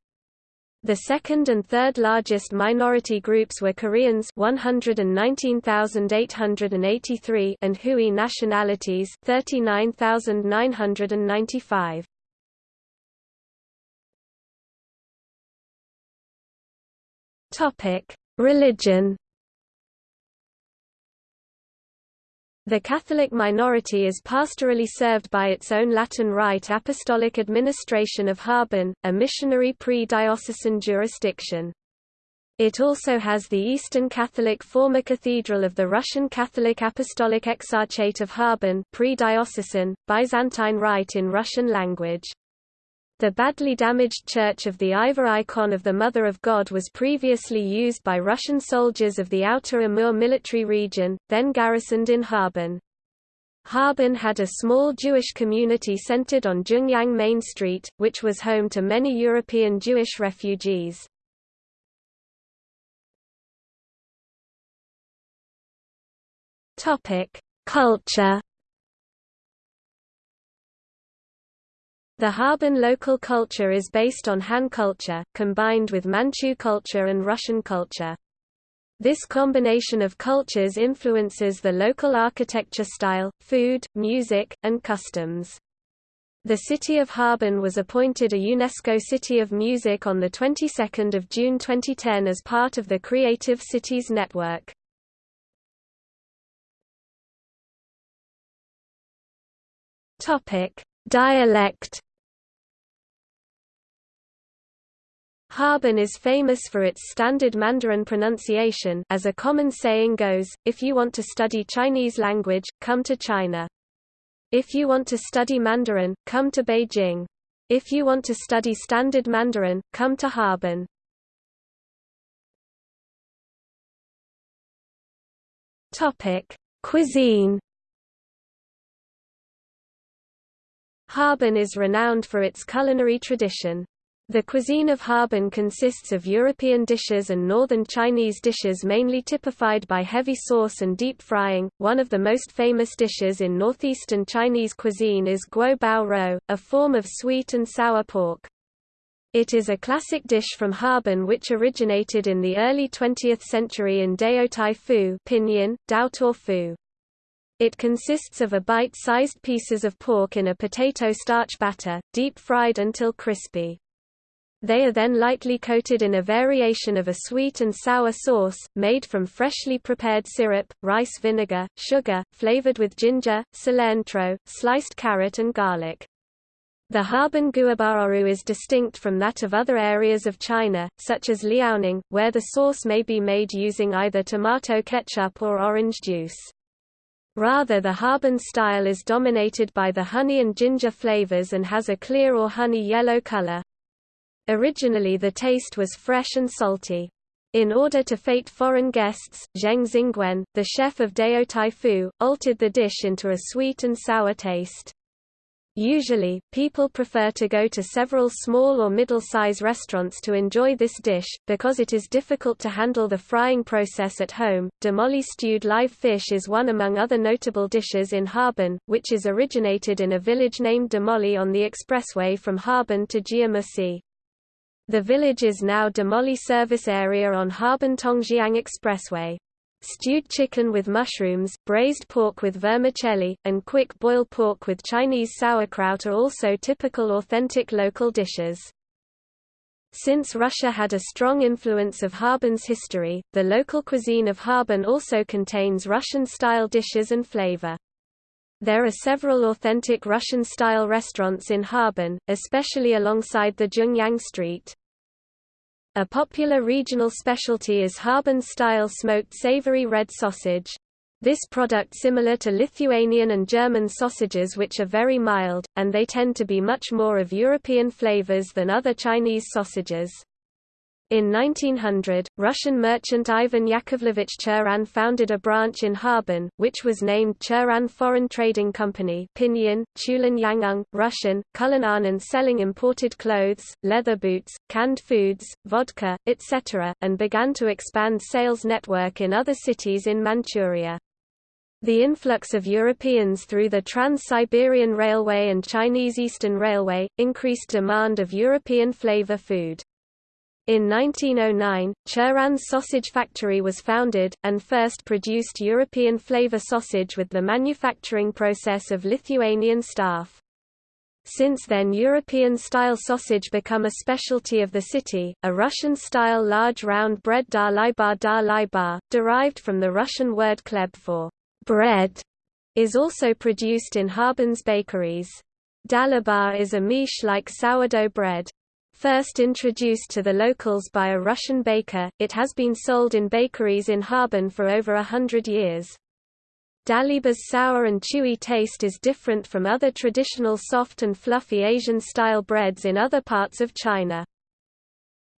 The second and third largest minority groups were Koreans 119,883 and Hui nationalities 39,995. Topic: Religion The Catholic minority is pastorally served by its own Latin Rite Apostolic Administration of Harbin, a missionary pre-diocesan jurisdiction. It also has the Eastern Catholic former cathedral of the Russian Catholic Apostolic Exarchate of Harbin pre-diocesan, Byzantine Rite in Russian language. The badly damaged Church of the Iveron icon of the Mother of God was previously used by Russian soldiers of the Outer Amur military region, then garrisoned in Harbin. Harbin had a small Jewish community centered on Zhongyang Main Street, which was home to many European Jewish refugees. Culture The Harbin local culture is based on Han culture, combined with Manchu culture and Russian culture. This combination of cultures influences the local architecture style, food, music, and customs. The city of Harbin was appointed a UNESCO City of Music on the 22nd of June 2010 as part of the Creative Cities Network. Topic: Dialect Harbin is famous for its standard Mandarin pronunciation as a common saying goes, if you want to study Chinese language, come to China. If you want to study Mandarin, come to Beijing. If you want to study standard Mandarin, come to Harbin. Cuisine Harbin is renowned for its culinary tradition. The cuisine of Harbin consists of European dishes and northern Chinese dishes mainly typified by heavy sauce and deep frying. One of the most famous dishes in northeastern Chinese cuisine is guo bao rou, a form of sweet and sour pork. It is a classic dish from Harbin which originated in the early 20th century in Daotai Fu pinyin, Dao Fu. It consists of a bite-sized pieces of pork in a potato starch batter, deep fried until crispy. They are then lightly coated in a variation of a sweet and sour sauce, made from freshly prepared syrup, rice vinegar, sugar, flavored with ginger, cilantro, sliced carrot and garlic. The Harbin guobaorou is distinct from that of other areas of China, such as Liaoning, where the sauce may be made using either tomato ketchup or orange juice. Rather the Harbin style is dominated by the honey and ginger flavors and has a clear or honey yellow color. Originally the taste was fresh and salty. In order to fate foreign guests, Zheng Xingwen, the chef of Dao Tai Fu, altered the dish into a sweet and sour taste. Usually, people prefer to go to several small or middle-size restaurants to enjoy this dish, because it is difficult to handle the frying process at home. Damoli stewed live fish is one among other notable dishes in Harbin, which is originated in a village named Damoli on the expressway from Harbin to Jiamusi. The village is now Damoli service area on Harbin-Tongjiang Expressway. Stewed chicken with mushrooms, braised pork with vermicelli, and quick boil pork with Chinese sauerkraut are also typical authentic local dishes. Since Russia had a strong influence of Harbin's history, the local cuisine of Harbin also contains Russian-style dishes and flavor. There are several authentic Russian-style restaurants in Harbin, especially alongside the Zhongyang Street. A popular regional specialty is Harbin-style smoked savory red sausage. This product similar to Lithuanian and German sausages which are very mild, and they tend to be much more of European flavors than other Chinese sausages. In 1900, Russian merchant Ivan Yakovlevich Churin founded a branch in Harbin, which was named Churin Foreign Trading Company Pinyin, Qiulin Yanghang, Russian, Kulananand selling imported clothes, leather boots, canned foods, vodka, etc., and began to expand sales network in other cities in Manchuria. The influx of Europeans through the Trans-Siberian Railway and Chinese Eastern Railway, increased demand of European flavor food. In 1909, Churin's sausage factory was founded, and first produced European flavor sausage with the manufacturing process of Lithuanian staff. Since then European-style sausage become a specialty of the city, a Russian-style large round bread dalieba dalieba, derived from the Russian word khleb for bread, is also produced in Harbin's bakeries. Dalieba is a miche-like sourdough bread. First introduced to the locals by a Russian baker, it has been sold in bakeries in Harbin for over a hundred years. Dalieba's sour and chewy taste is different from other traditional soft and fluffy Asian-style breads in other parts of China.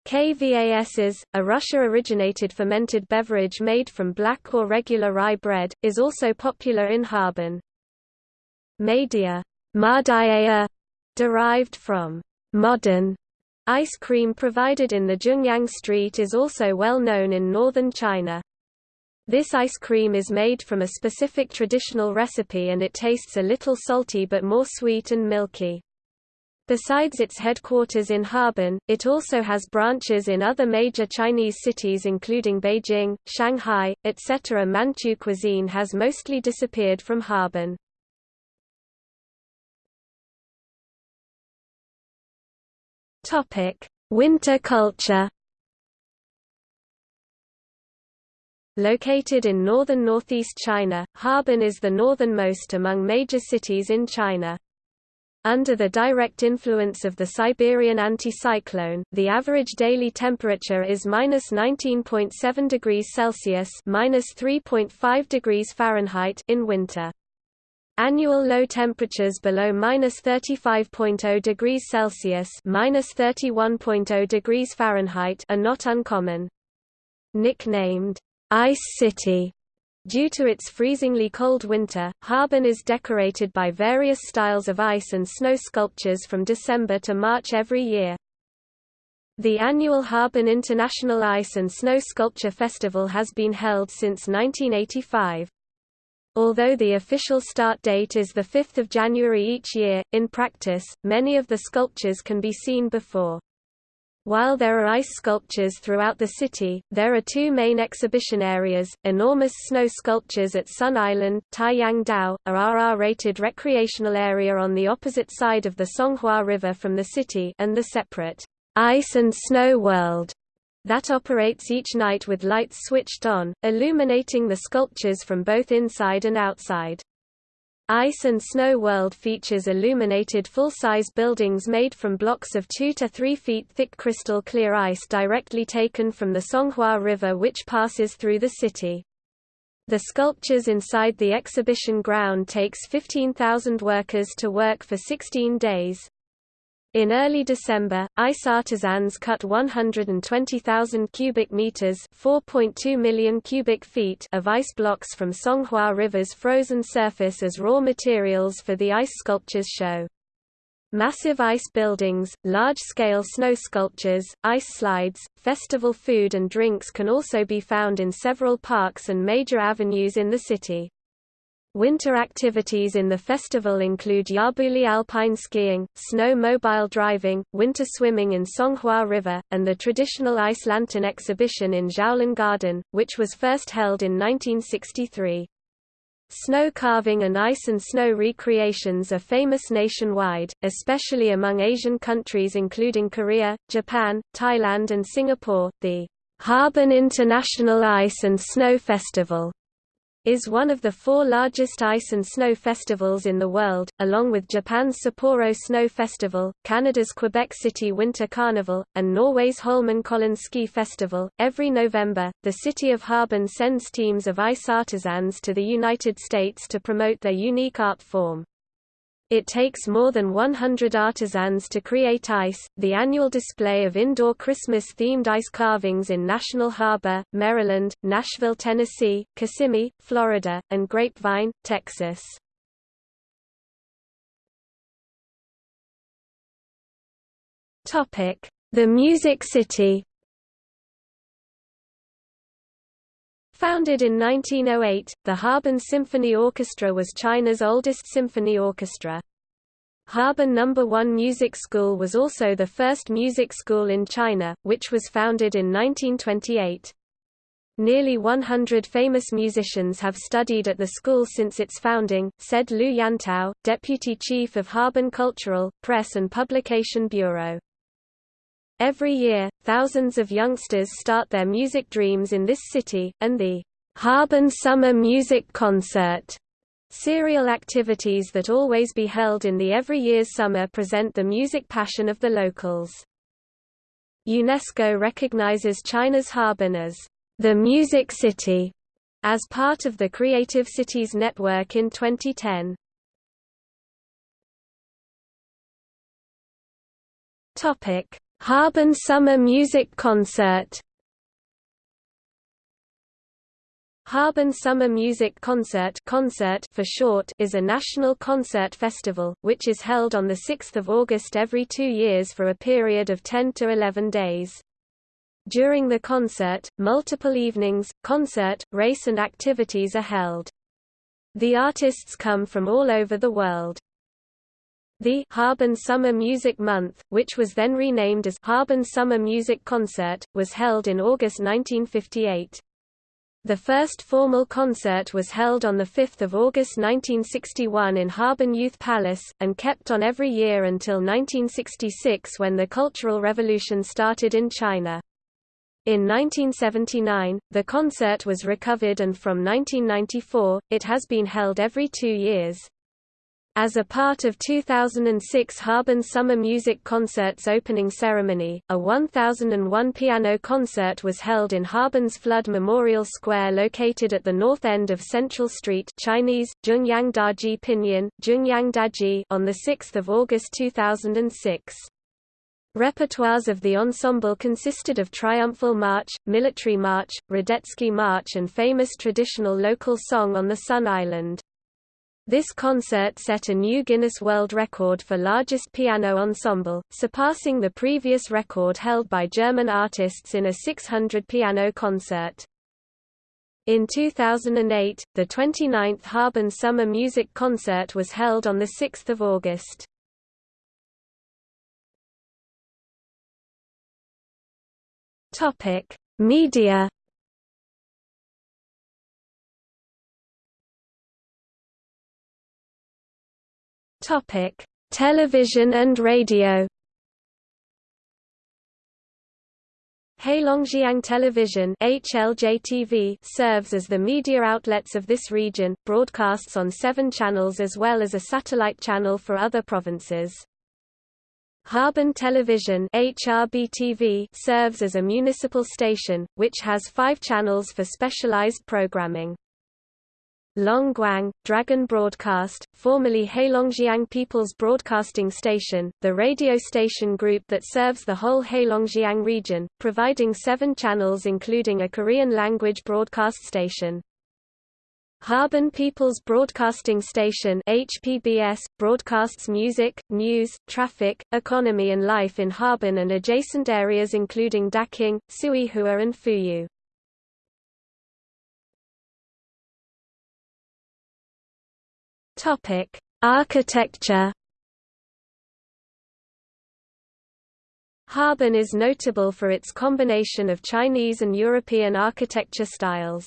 KVAS's, a Russia-originated fermented beverage made from black or regular rye bread, is also popular in Harbin. Madia, derived from modern ice cream provided in the Zhongyang Street is also well known in northern China. This ice cream is made from a specific traditional recipe and it tastes a little salty but more sweet and milky. Besides its headquarters in Harbin, it also has branches in other major Chinese cities including Beijing, Shanghai, etc. Manchu cuisine has mostly disappeared from Harbin. Winter culture Located in northern northeast China, Harbin is the northernmost among major cities in China. Under the direct influence of the Siberian anticyclone, the average daily temperature is minus 19.7 degrees Celsius minus 3.5 degrees Fahrenheit in winter. Annual low temperatures below minus 35.0 degrees Celsius minus 31.0 degrees Fahrenheit are not uncommon. Nicknamed Ice City. Due to its freezingly cold winter, Harbin is decorated by various styles of ice and snow sculptures from December to March every year. The annual Harbin International Ice and Snow Sculpture Festival has been held since 1985. Although the official start date is 5 January each year, in practice, many of the sculptures can be seen before. While there are ice sculptures throughout the city, there are two main exhibition areas, enormous snow sculptures at Sun Island, Taiyang Dao, a RR-rated recreational area on the opposite side of the Songhua River from the city and the separate Ice and Snow World that operates each night with lights switched on, illuminating the sculptures from both inside and outside. Ice and Snow World features illuminated full-size buildings made from blocks of 2 to 3 feet thick crystal clear ice directly taken from the Songhua River which passes through the city. The sculptures inside the exhibition ground takes 15,000 workers to work for 16 days. In early December, ice artisans cut 120,000 cubic meters (4.2 million cubic feet) of ice blocks from Songhua River's frozen surface as raw materials for the ice sculptures show. Massive ice buildings, large-scale snow sculptures, ice slides, festival food and drinks can also be found in several parks and major avenues in the city. Winter activities in the festival include Yabuli alpine skiing, snow mobile driving, winter swimming in Songhua River, and the traditional ice lantern exhibition in Zhaolin Garden, which was first held in 1963. Snow carving and ice and snow recreations are famous nationwide, especially among Asian countries including Korea, Japan, Thailand and Singapore. The Harbin International Ice and Snow Festival is one of the four largest ice and snow festivals in the world, along with Japan's Sapporo Snow Festival, Canada's Quebec City Winter Carnival, and Norway's Holmenkollen Ski Festival. Every November, the city of Harbin sends teams of ice artisans to the United States to promote their unique art form. It takes more than 100 artisans to create ice. The annual display of indoor Christmas themed ice carvings in National Harbor, Maryland, Nashville, Tennessee, Kissimmee, Florida, and Grapevine, Texas. Topic: The Music City. Founded in 1908, the Harbin Symphony Orchestra was China's oldest symphony orchestra. Harbin No. 1 Music School was also the first music school in China, which was founded in 1928. Nearly 100 famous musicians have studied at the school since its founding, said Lu Yantao, deputy chief of Harbin Cultural, Press and Publication Bureau. Every year, thousands of youngsters start their music dreams in this city, and the Harbin Summer Music Concert serial activities that always be held in the every year's summer present the music passion of the locals. UNESCO recognizes China's Harbin as the Music City as part of the Creative Cities Network in 2010. Topic: Harbin Summer Music Concert. Harbin Summer Music Concert, concert for short is a national concert festival, which is held on 6 August every two years for a period of 10 to 11 days. During the concert, multiple evenings, concert, race and activities are held. The artists come from all over the world. The Harbin Summer Music Month, which was then renamed as Harbin Summer Music Concert, was held in August 1958. The first formal concert was held on 5 August 1961 in Harbin Youth Palace, and kept on every year until 1966 when the Cultural Revolution started in China. In 1979, the concert was recovered and from 1994, it has been held every two years. As a part of 2006 Harbin Summer Music Concert's opening ceremony, a 1001 piano concert was held in Harbin's Flood Memorial Square located at the north end of Central Street Chinese, Zhongyang Dajie Pinyin, Zhongyang Dajie on 6 August 2006. Repertoires of the ensemble consisted of Triumphal March, Military March, Radetzky March and famous traditional local song on the Sun Island. This concert set a new Guinness World Record for largest piano ensemble, surpassing the previous record held by German artists in a 600-piano concert. In 2008, the 29th Harbin Summer Music Concert was held on 6 August. Media Topic: Television and radio. Heilongjiang Television HLJTV serves as the media outlets of this region, broadcasts on seven channels as well as a satellite channel for other provinces. Harbin Television HRBTV serves as a municipal station, which has five channels for specialized programming. Longguang, Dragon Broadcast, formerly Heilongjiang People's Broadcasting Station, the radio station group that serves the whole Heilongjiang region, providing seven channels including a Korean-language broadcast station. Harbin People's Broadcasting Station HPBS, broadcasts music, news, traffic, economy and life in Harbin and adjacent areas including Daqing, Suihua and Fuyu. Topic: Architecture. Harbin is notable for its combination of Chinese and European architecture styles.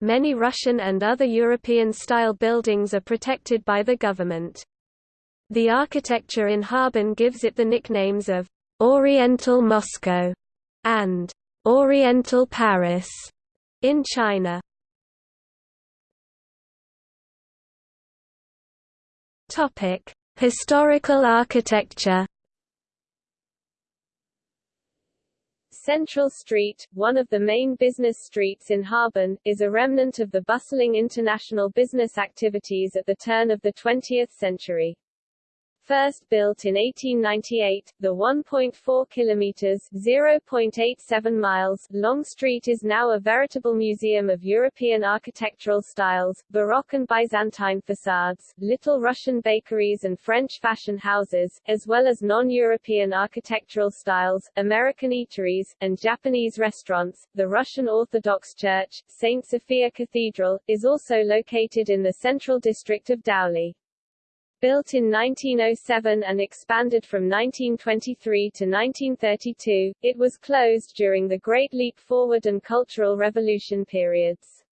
Many Russian and other European-style buildings are protected by the government. The architecture in Harbin gives it the nicknames of Oriental Moscow and Oriental Paris in China. Topic: Historical architecture. Central Street, one of the main business streets in Harbin, is a remnant of the bustling international business activities at the turn of the 20th century. First built in 1898, the 1.4 kilometers (0.87 miles) long street is now a veritable museum of European architectural styles, Baroque and Byzantine facades, Little Russian bakeries and French fashion houses, as well as non-European architectural styles, American eateries, and Japanese restaurants. The Russian Orthodox Church, St. Sophia Cathedral, is also located in the central district of Daoli. Built in 1907 and expanded from 1923 to 1932, it was closed during the Great Leap Forward and Cultural Revolution periods.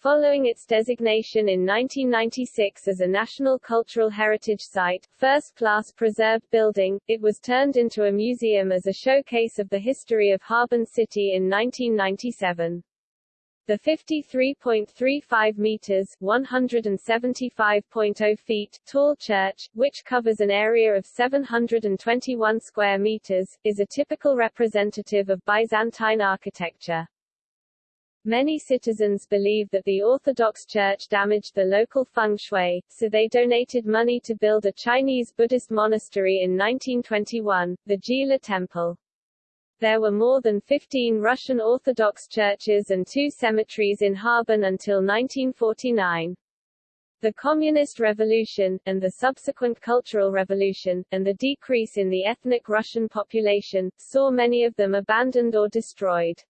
Following its designation in 1996 as a National Cultural Heritage Site, first-class preserved building, it was turned into a museum as a showcase of the history of Harbin City in 1997. The 53.35 meters (175.0 feet) tall church, which covers an area of 721 square meters, is a typical representative of Byzantine architecture. Many citizens believe that the Orthodox Church damaged the local feng shui, so they donated money to build a Chinese Buddhist monastery in 1921, the Jile Temple. There were more than 15 Russian Orthodox churches and two cemeteries in Harbin until 1949. The Communist Revolution, and the subsequent Cultural Revolution, and the decrease in the ethnic Russian population, saw many of them abandoned or destroyed.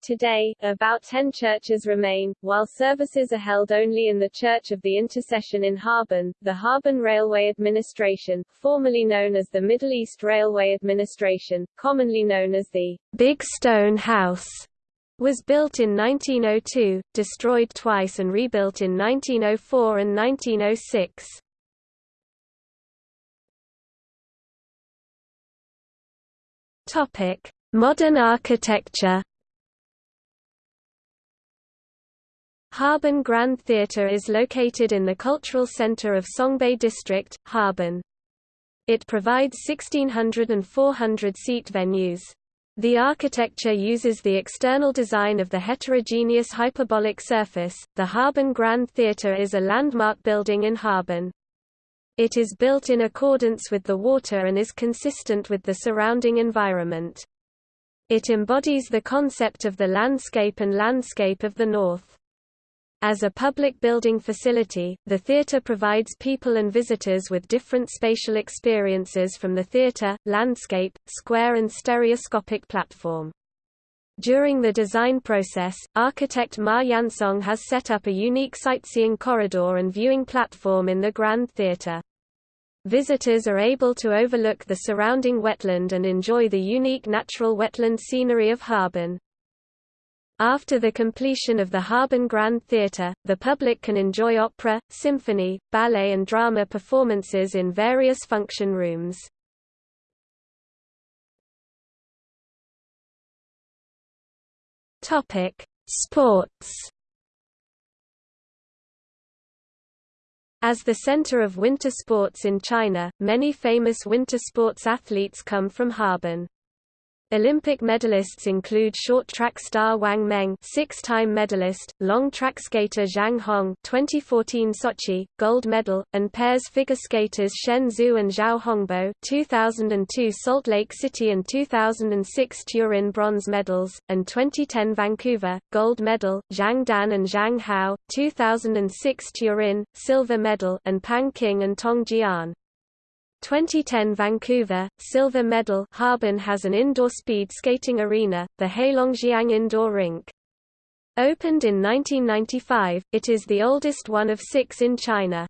Today, about ten churches remain, while services are held only in the Church of the Intercession in Harbin. The Harbin Railway Administration, formerly known as the Middle East Railway Administration, commonly known as the Big Stone House, was built in 1902, destroyed twice and rebuilt in 1904 and 1906. Topic: Modern architecture Harbin Grand Theatre is located in the cultural center of Songbei District, Harbin. It provides 1600 and 400 seat venues. The architecture uses the external design of the heterogeneous hyperbolic surface. The Harbin Grand Theatre is a landmark building in Harbin. It is built in accordance with the water and is consistent with the surrounding environment. It embodies the concept of the landscape and landscape of the north. As a public building facility, the theatre provides people and visitors with different spatial experiences from the theatre, landscape, square and stereoscopic platform. During the design process, architect Ma Yansong has set up a unique sightseeing corridor and viewing platform in the Grand Theatre. Visitors are able to overlook the surrounding wetland and enjoy the unique natural wetland scenery of Harbin. After the completion of the Harbin Grand Theatre, the public can enjoy opera, symphony, ballet and drama performances in various function rooms. Sports As the center of winter sports in China, many famous winter sports athletes come from Harbin. Olympic medalists include short track star Wang Meng, six-time medalist, long track skater Zhang Hong, 2014 Sochi gold medal, and pairs figure skaters Shen Zhu and Zhao Hongbo, 2002 Salt Lake City and 2006 Turin bronze medals, and 2010 Vancouver gold medal Zhang Dan and Zhang Hao, 2006 Turin silver medal, and Pang Qing and Tong Jian. 2010 Vancouver, silver medal Harbin has an indoor speed skating arena, the Heilongjiang Indoor Rink. Opened in 1995, it is the oldest one of six in China.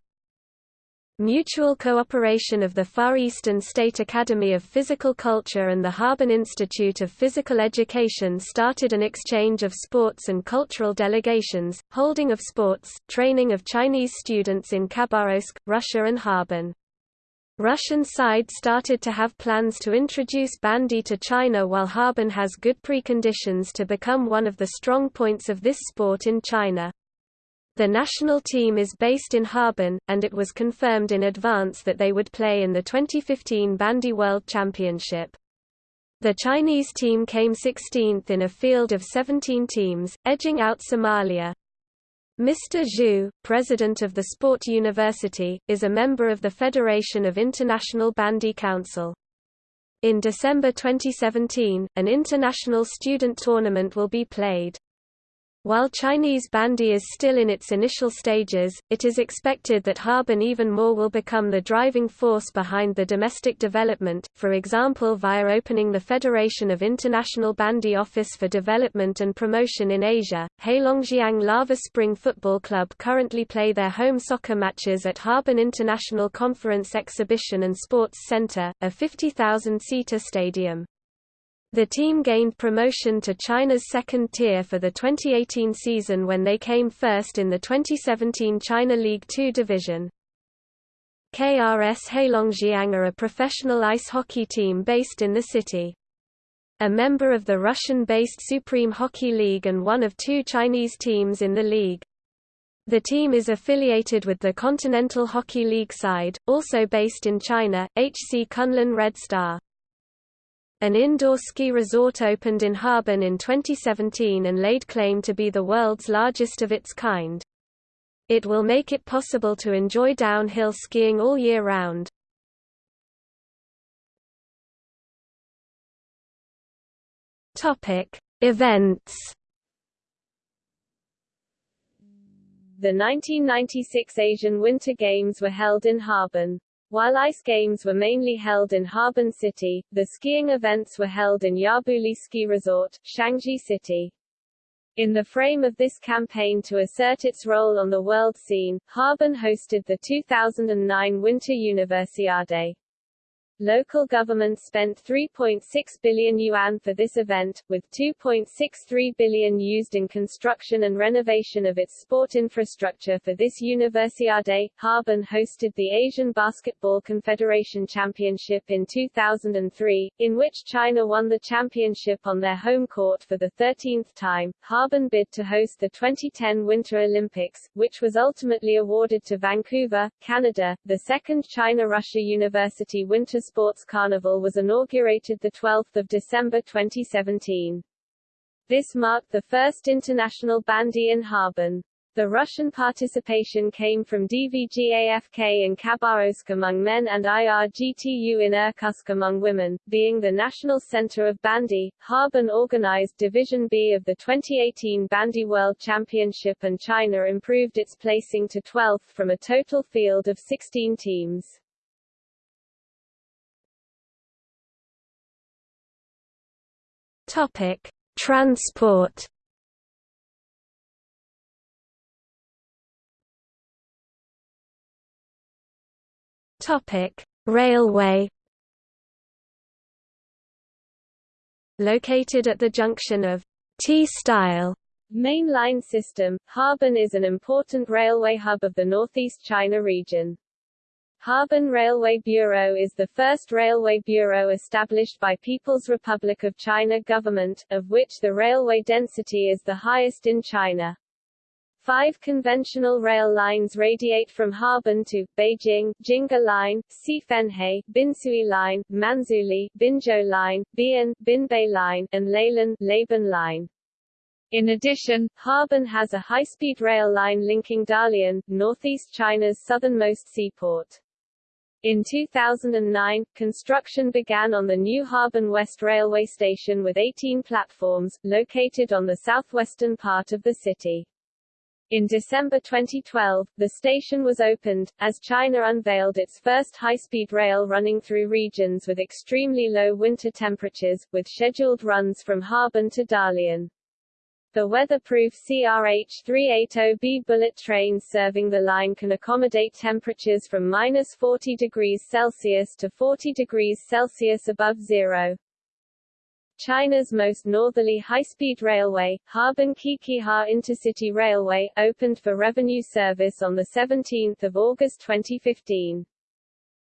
Mutual cooperation of the Far Eastern State Academy of Physical Culture and the Harbin Institute of Physical Education started an exchange of sports and cultural delegations, holding of sports, training of Chinese students in Khabarovsk, Russia and Harbin. Russian side started to have plans to introduce bandy to China while Harbin has good preconditions to become one of the strong points of this sport in China. The national team is based in Harbin, and it was confirmed in advance that they would play in the 2015 Bandy World Championship. The Chinese team came 16th in a field of 17 teams, edging out Somalia. Mr. Zhu, president of the Sport University, is a member of the Federation of International Bandy Council. In December 2017, an international student tournament will be played. While Chinese bandy is still in its initial stages, it is expected that Harbin even more will become the driving force behind the domestic development, for example via opening the Federation of International Bandy Office for Development and Promotion in Asia. Heilongjiang Lava Spring Football Club currently play their home soccer matches at Harbin International Conference Exhibition and Sports Center, a 50,000-seater stadium. The team gained promotion to China's second tier for the 2018 season when they came first in the 2017 China League Two division. KRS Heilongjiang are a professional ice hockey team based in the city. A member of the Russian-based Supreme Hockey League and one of two Chinese teams in the league. The team is affiliated with the Continental Hockey League side, also based in China, HC Kunlun Red Star. An indoor ski resort opened in Harbin in 2017 and laid claim to be the world's largest of its kind. It will make it possible to enjoy downhill skiing all year round. Topic: Events. The 1996 Asian Winter Games were held in Harbin. While ice games were mainly held in Harbin City, the skiing events were held in Yabuli Ski Resort, Shangzhi City. In the frame of this campaign to assert its role on the world scene, Harbin hosted the 2009 Winter Universiade. Local government spent 3.6 billion yuan for this event, with 2.63 billion used in construction and renovation of its sport infrastructure for this Universiade. Harbin hosted the Asian Basketball Confederation Championship in 2003, in which China won the championship on their home court for the 13th time. Harbin bid to host the 2010 Winter Olympics, which was ultimately awarded to Vancouver, Canada. The second China-Russia University Winter Sports Carnival was inaugurated 12 December 2017. This marked the first international bandy in Harbin. The Russian participation came from DVGAFK in Khabarovsk among men and IRGTU in Irkutsk among women. Being the national center of bandy, Harbin organized Division B of the 2018 Bandy World Championship and China improved its placing to 12th from a total field of 16 teams. Topic: Transport. Topic: Railway. Located at the junction of T-style mainline system, Harbin is an important railway hub of the northeast China region. Harbin Railway Bureau is the first railway bureau established by People's Republic of China government, of which the railway density is the highest in China. Five conventional rail lines radiate from Harbin to Beijing, Jingha Line, Suifenhe, Binsui Line, Manzhouli, Binzhou Line, Bian, Binbei Line, and Leylan, Labin Line. In addition, Harbin has a high-speed rail line linking Dalian, northeast China's southernmost seaport. In 2009, construction began on the new Harbin West Railway Station with 18 platforms, located on the southwestern part of the city. In December 2012, the station was opened, as China unveiled its first high-speed rail running through regions with extremely low winter temperatures, with scheduled runs from Harbin to Dalian. The weatherproof CRH-380B bullet trains serving the line can accommodate temperatures from minus 40 degrees Celsius to 40 degrees Celsius above zero. China's most northerly high-speed railway, Harbin-Qiqihar Intercity Railway, opened for revenue service on 17 August 2015.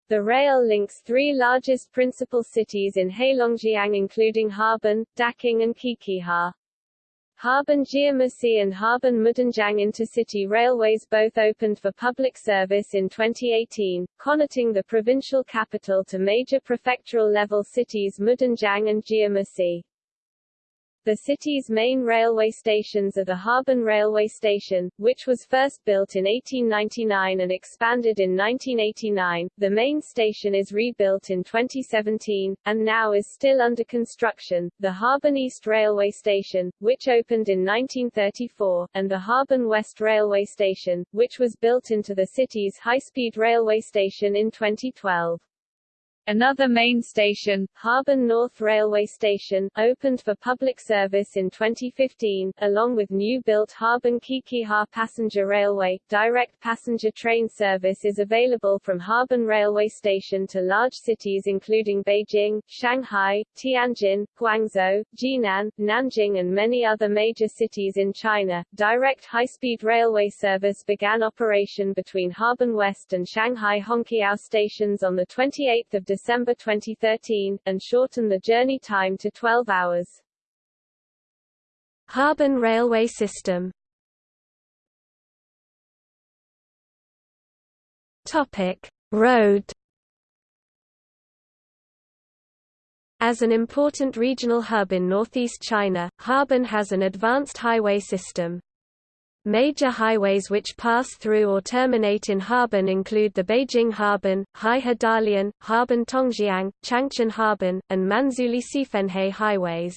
The rail links three largest principal cities in Heilongjiang including Harbin, Daqing and Qiqihar. Harbin Jiamusi and Harbin Mudanjiang intercity railways both opened for public service in 2018, connecting the provincial capital to major prefectural-level cities Mudanjiang and Jiamusi. The city's main railway stations are the Harbin Railway Station, which was first built in 1899 and expanded in 1989. The main station is rebuilt in 2017, and now is still under construction. The Harbin East Railway Station, which opened in 1934, and the Harbin West Railway Station, which was built into the city's high-speed railway station in 2012. Another main station, Harbin North Railway Station, opened for public service in 2015, along with new-built Harbin-Qiqihar Passenger Railway. Direct passenger train service is available from Harbin Railway Station to large cities including Beijing, Shanghai, Tianjin, Guangzhou, Jinan, Nanjing and many other major cities in China. Direct high-speed railway service began operation between Harbin West and Shanghai Hongqiao stations on the 28 December December 2013, and shorten the journey time to 12 hours. Harbin Railway System Topic: Road As an important regional hub in northeast China, Harbin has an advanced highway system. Major highways which pass through or terminate in Harbin include the Beijing-Harbin, Heihe Dalian, Harbin-Tongjiang, Changchun-Harbin, and Manzhouli Suifenhe highways.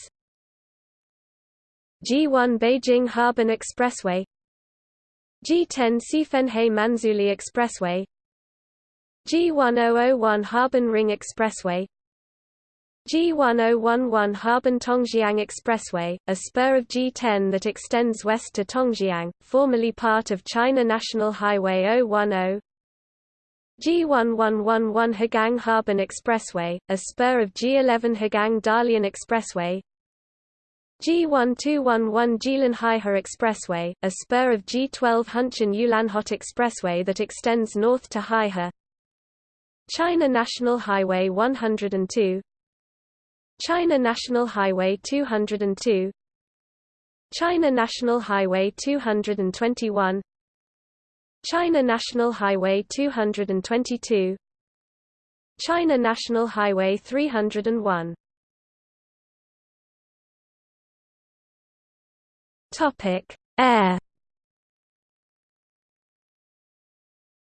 G1 Beijing-Harbin Expressway G10 Suifenhe Manzhouli Expressway G1001 Harbin Ring Expressway G1011 Harbin-Tongjiang Expressway, a spur of G10 that extends west to Tongjiang, formerly part of China National Highway 010 G1111 Hegang Harbin Expressway, a spur of G11 Hegang Dalian Expressway. G1211 Jilin Heihe Expressway, a spur of G12 Hunchun Ulanhot Expressway that extends north to Heihe. China National Highway 102 China National Highway 202 China National Highway 221 China National Highway 222 China National Highway 301 Topic Air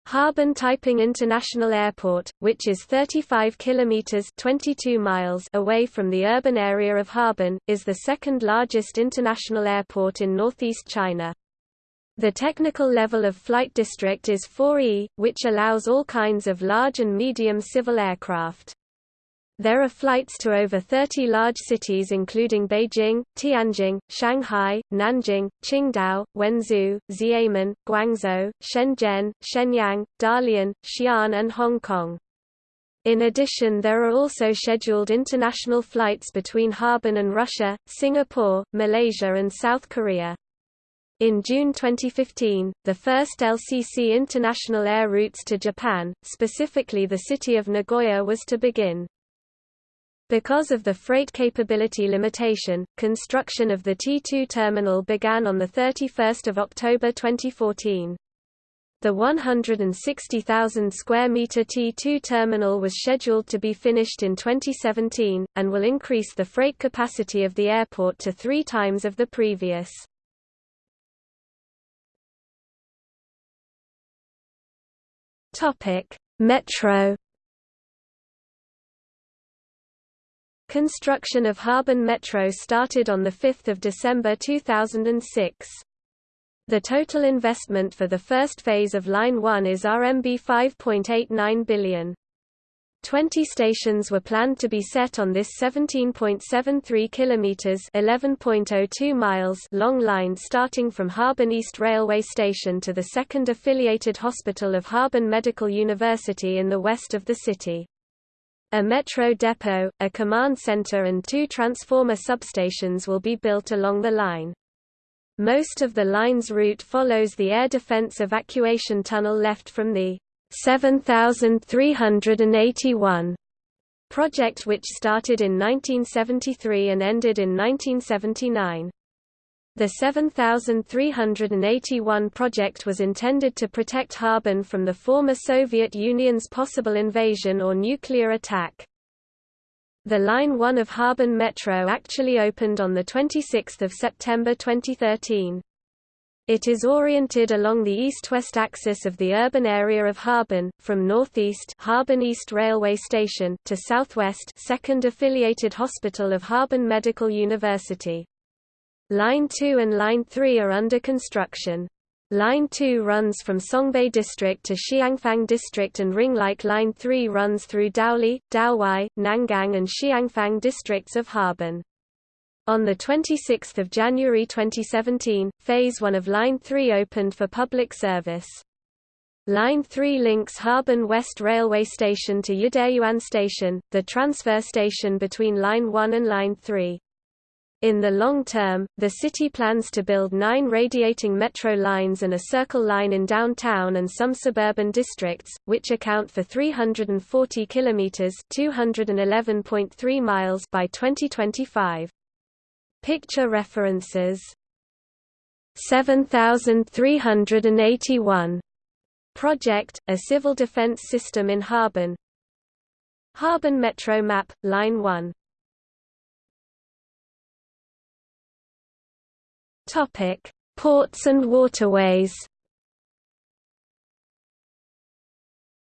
Harbin Taiping International Airport, which is 35 kilometers (22 miles) away from the urban area of Harbin, is the second largest international airport in northeast China. The technical level of flight district is 4E, which allows all kinds of large and medium civil aircraft. There are flights to over 30 large cities including Beijing, Tianjin, Shanghai, Nanjing, Qingdao, Wenzhou, Xiamen, Guangzhou, Shenzhen, Shenyang, Dalian, Xi'an and Hong Kong. In addition there are also scheduled international flights between Harbin and Russia, Singapore, Malaysia and South Korea. In June 2015, the first LCC international air routes to Japan, specifically the city of Nagoya was to begin. Because of the freight capability limitation, construction of the T2 terminal began on 31 October 2014. The 160,000 square meter T2 terminal was scheduled to be finished in 2017, and will increase the freight capacity of the airport to three times of the previous. Metro Construction of Harbin Metro started on 5 December 2006. The total investment for the first phase of Line 1 is RMB 5.89 billion. 20 stations were planned to be set on this 17.73 kilometers (11.02 miles) long line starting from Harbin East Railway Station to the second affiliated hospital of Harbin Medical University in the west of the city. A metro depot, a command center and two transformer substations will be built along the line. Most of the line's route follows the air defense evacuation tunnel left from the 7381 project which started in 1973 and ended in 1979. The 7381 project was intended to protect Harbin from the former Soviet Union's possible invasion or nuclear attack. The Line 1 of Harbin Metro actually opened on 26 September 2013. It is oriented along the east-west axis of the urban area of Harbin, from northeast Harbin East Railway Station to southwest Second Affiliated Hospital of Harbin Medical University. Line 2 and Line 3 are under construction. Line 2 runs from Songbei District to Xiangfang District and ring-like Line 3 runs through Daoli, Daowai, Nangang and Xiangfang districts of Harbin. On 26 January 2017, Phase 1 of Line 3 opened for public service. Line 3 links Harbin West Railway Station to Yideyuan Station, the transfer station between Line 1 and Line 3. In the long term, the city plans to build nine radiating metro lines and a circle line in downtown and some suburban districts, which account for 340 kilometers (211.3 miles) by 2025. Picture references. 7381 Project, a civil defense system in Harbin. Harbin Metro Map, Line 1 Topic: Ports and waterways.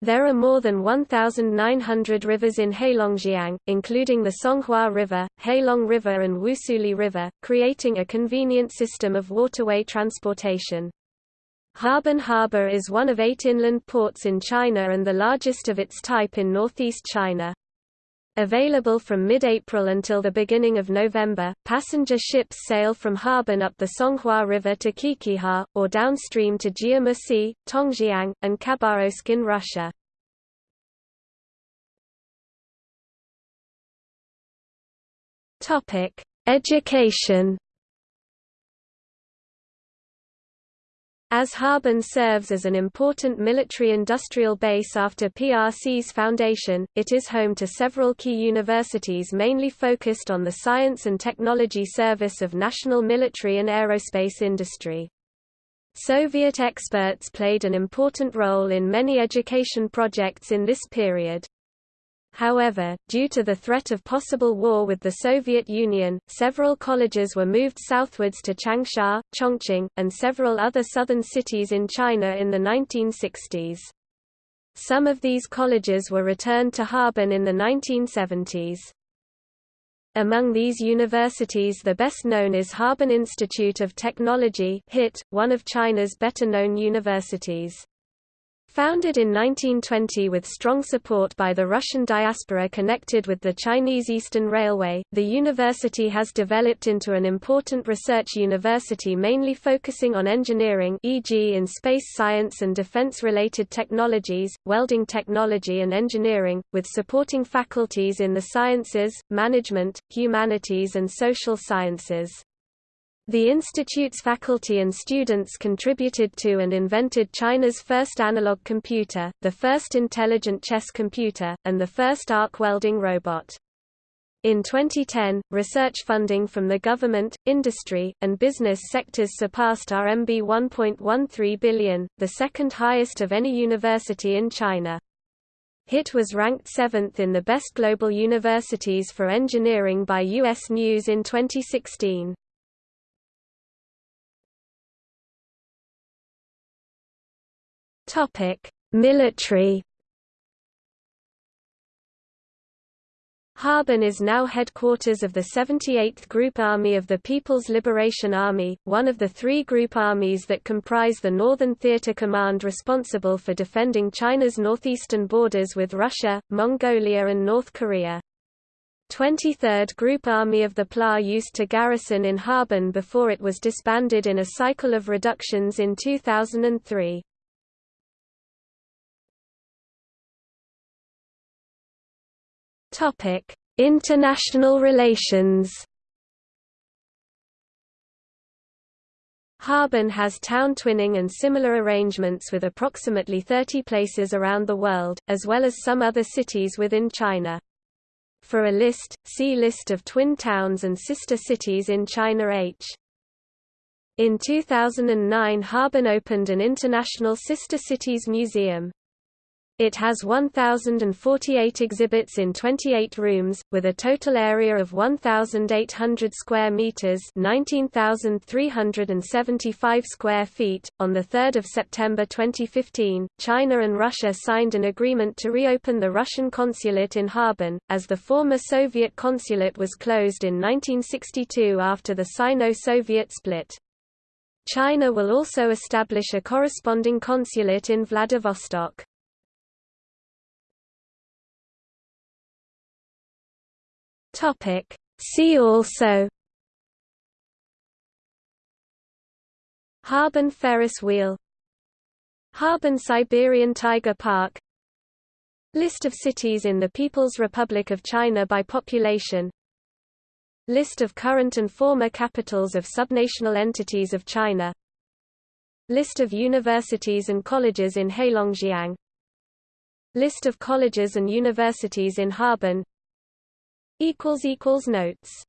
There are more than 1,900 rivers in Heilongjiang, including the Songhua River, Heilong River and Wusuli River, creating a convenient system of waterway transportation. Harbin Harbor is one of eight inland ports in China and the largest of its type in northeast China. Available from mid-April until the beginning of November, passenger ships sail from Harbin up the Songhua River to Qiqihar, or downstream to Jiamusi, Tongjiang, and Khabarovsk in Russia. Education As Harbin serves as an important military-industrial base after PRC's foundation, it is home to several key universities mainly focused on the science and technology service of national military and aerospace industry. Soviet experts played an important role in many education projects in this period. However, due to the threat of possible war with the Soviet Union, several colleges were moved southwards to Changsha, Chongqing, and several other southern cities in China in the 1960s. Some of these colleges were returned to Harbin in the 1970s. Among these universities the best known is Harbin Institute of Technology HIT, one of China's better-known universities. Founded in 1920 with strong support by the Russian diaspora connected with the Chinese Eastern Railway, the university has developed into an important research university mainly focusing on engineering e.g. in space science and defense-related technologies, welding technology and engineering, with supporting faculties in the sciences, management, humanities and social sciences. The institute's faculty and students contributed to and invented China's first analog computer, the first intelligent chess computer, and the first arc welding robot. In 2010, research funding from the government, industry, and business sectors surpassed RMB 1.13 billion, the second highest of any university in China. HIT was ranked seventh in the best global universities for engineering by U.S. News in 2016. Military. Harbin is now headquarters of the 78th Group Army of the People's Liberation Army, one of the three group armies that comprise the Northern Theater Command responsible for defending China's northeastern borders with Russia, Mongolia and North Korea. 23rd Group Army of the PLA used to garrison in Harbin before it was disbanded in a cycle of reductions in 2003. Topic: International relations. Harbin has town twinning and similar arrangements with approximately 30 places around the world, as well as some other cities within China. For a list, see List of twin towns and sister cities in China H. In 2009 Harbin opened an International Sister Cities Museum. It has 1,048 exhibits in 28 rooms, with a total area of 1,800 square meters (19,375 square feet). On the 3rd of September 2015, China and Russia signed an agreement to reopen the Russian consulate in Harbin, as the former Soviet consulate was closed in 1962 after the Sino-Soviet split. China will also establish a corresponding consulate in Vladivostok. Topic. See also. Harbin Ferris wheel. Harbin Siberian Tiger Park. List of cities in the People's Republic of China by population. List of current and former capitals of subnational entities of China. List of universities and colleges in Heilongjiang. List of colleges and universities in Harbin Notes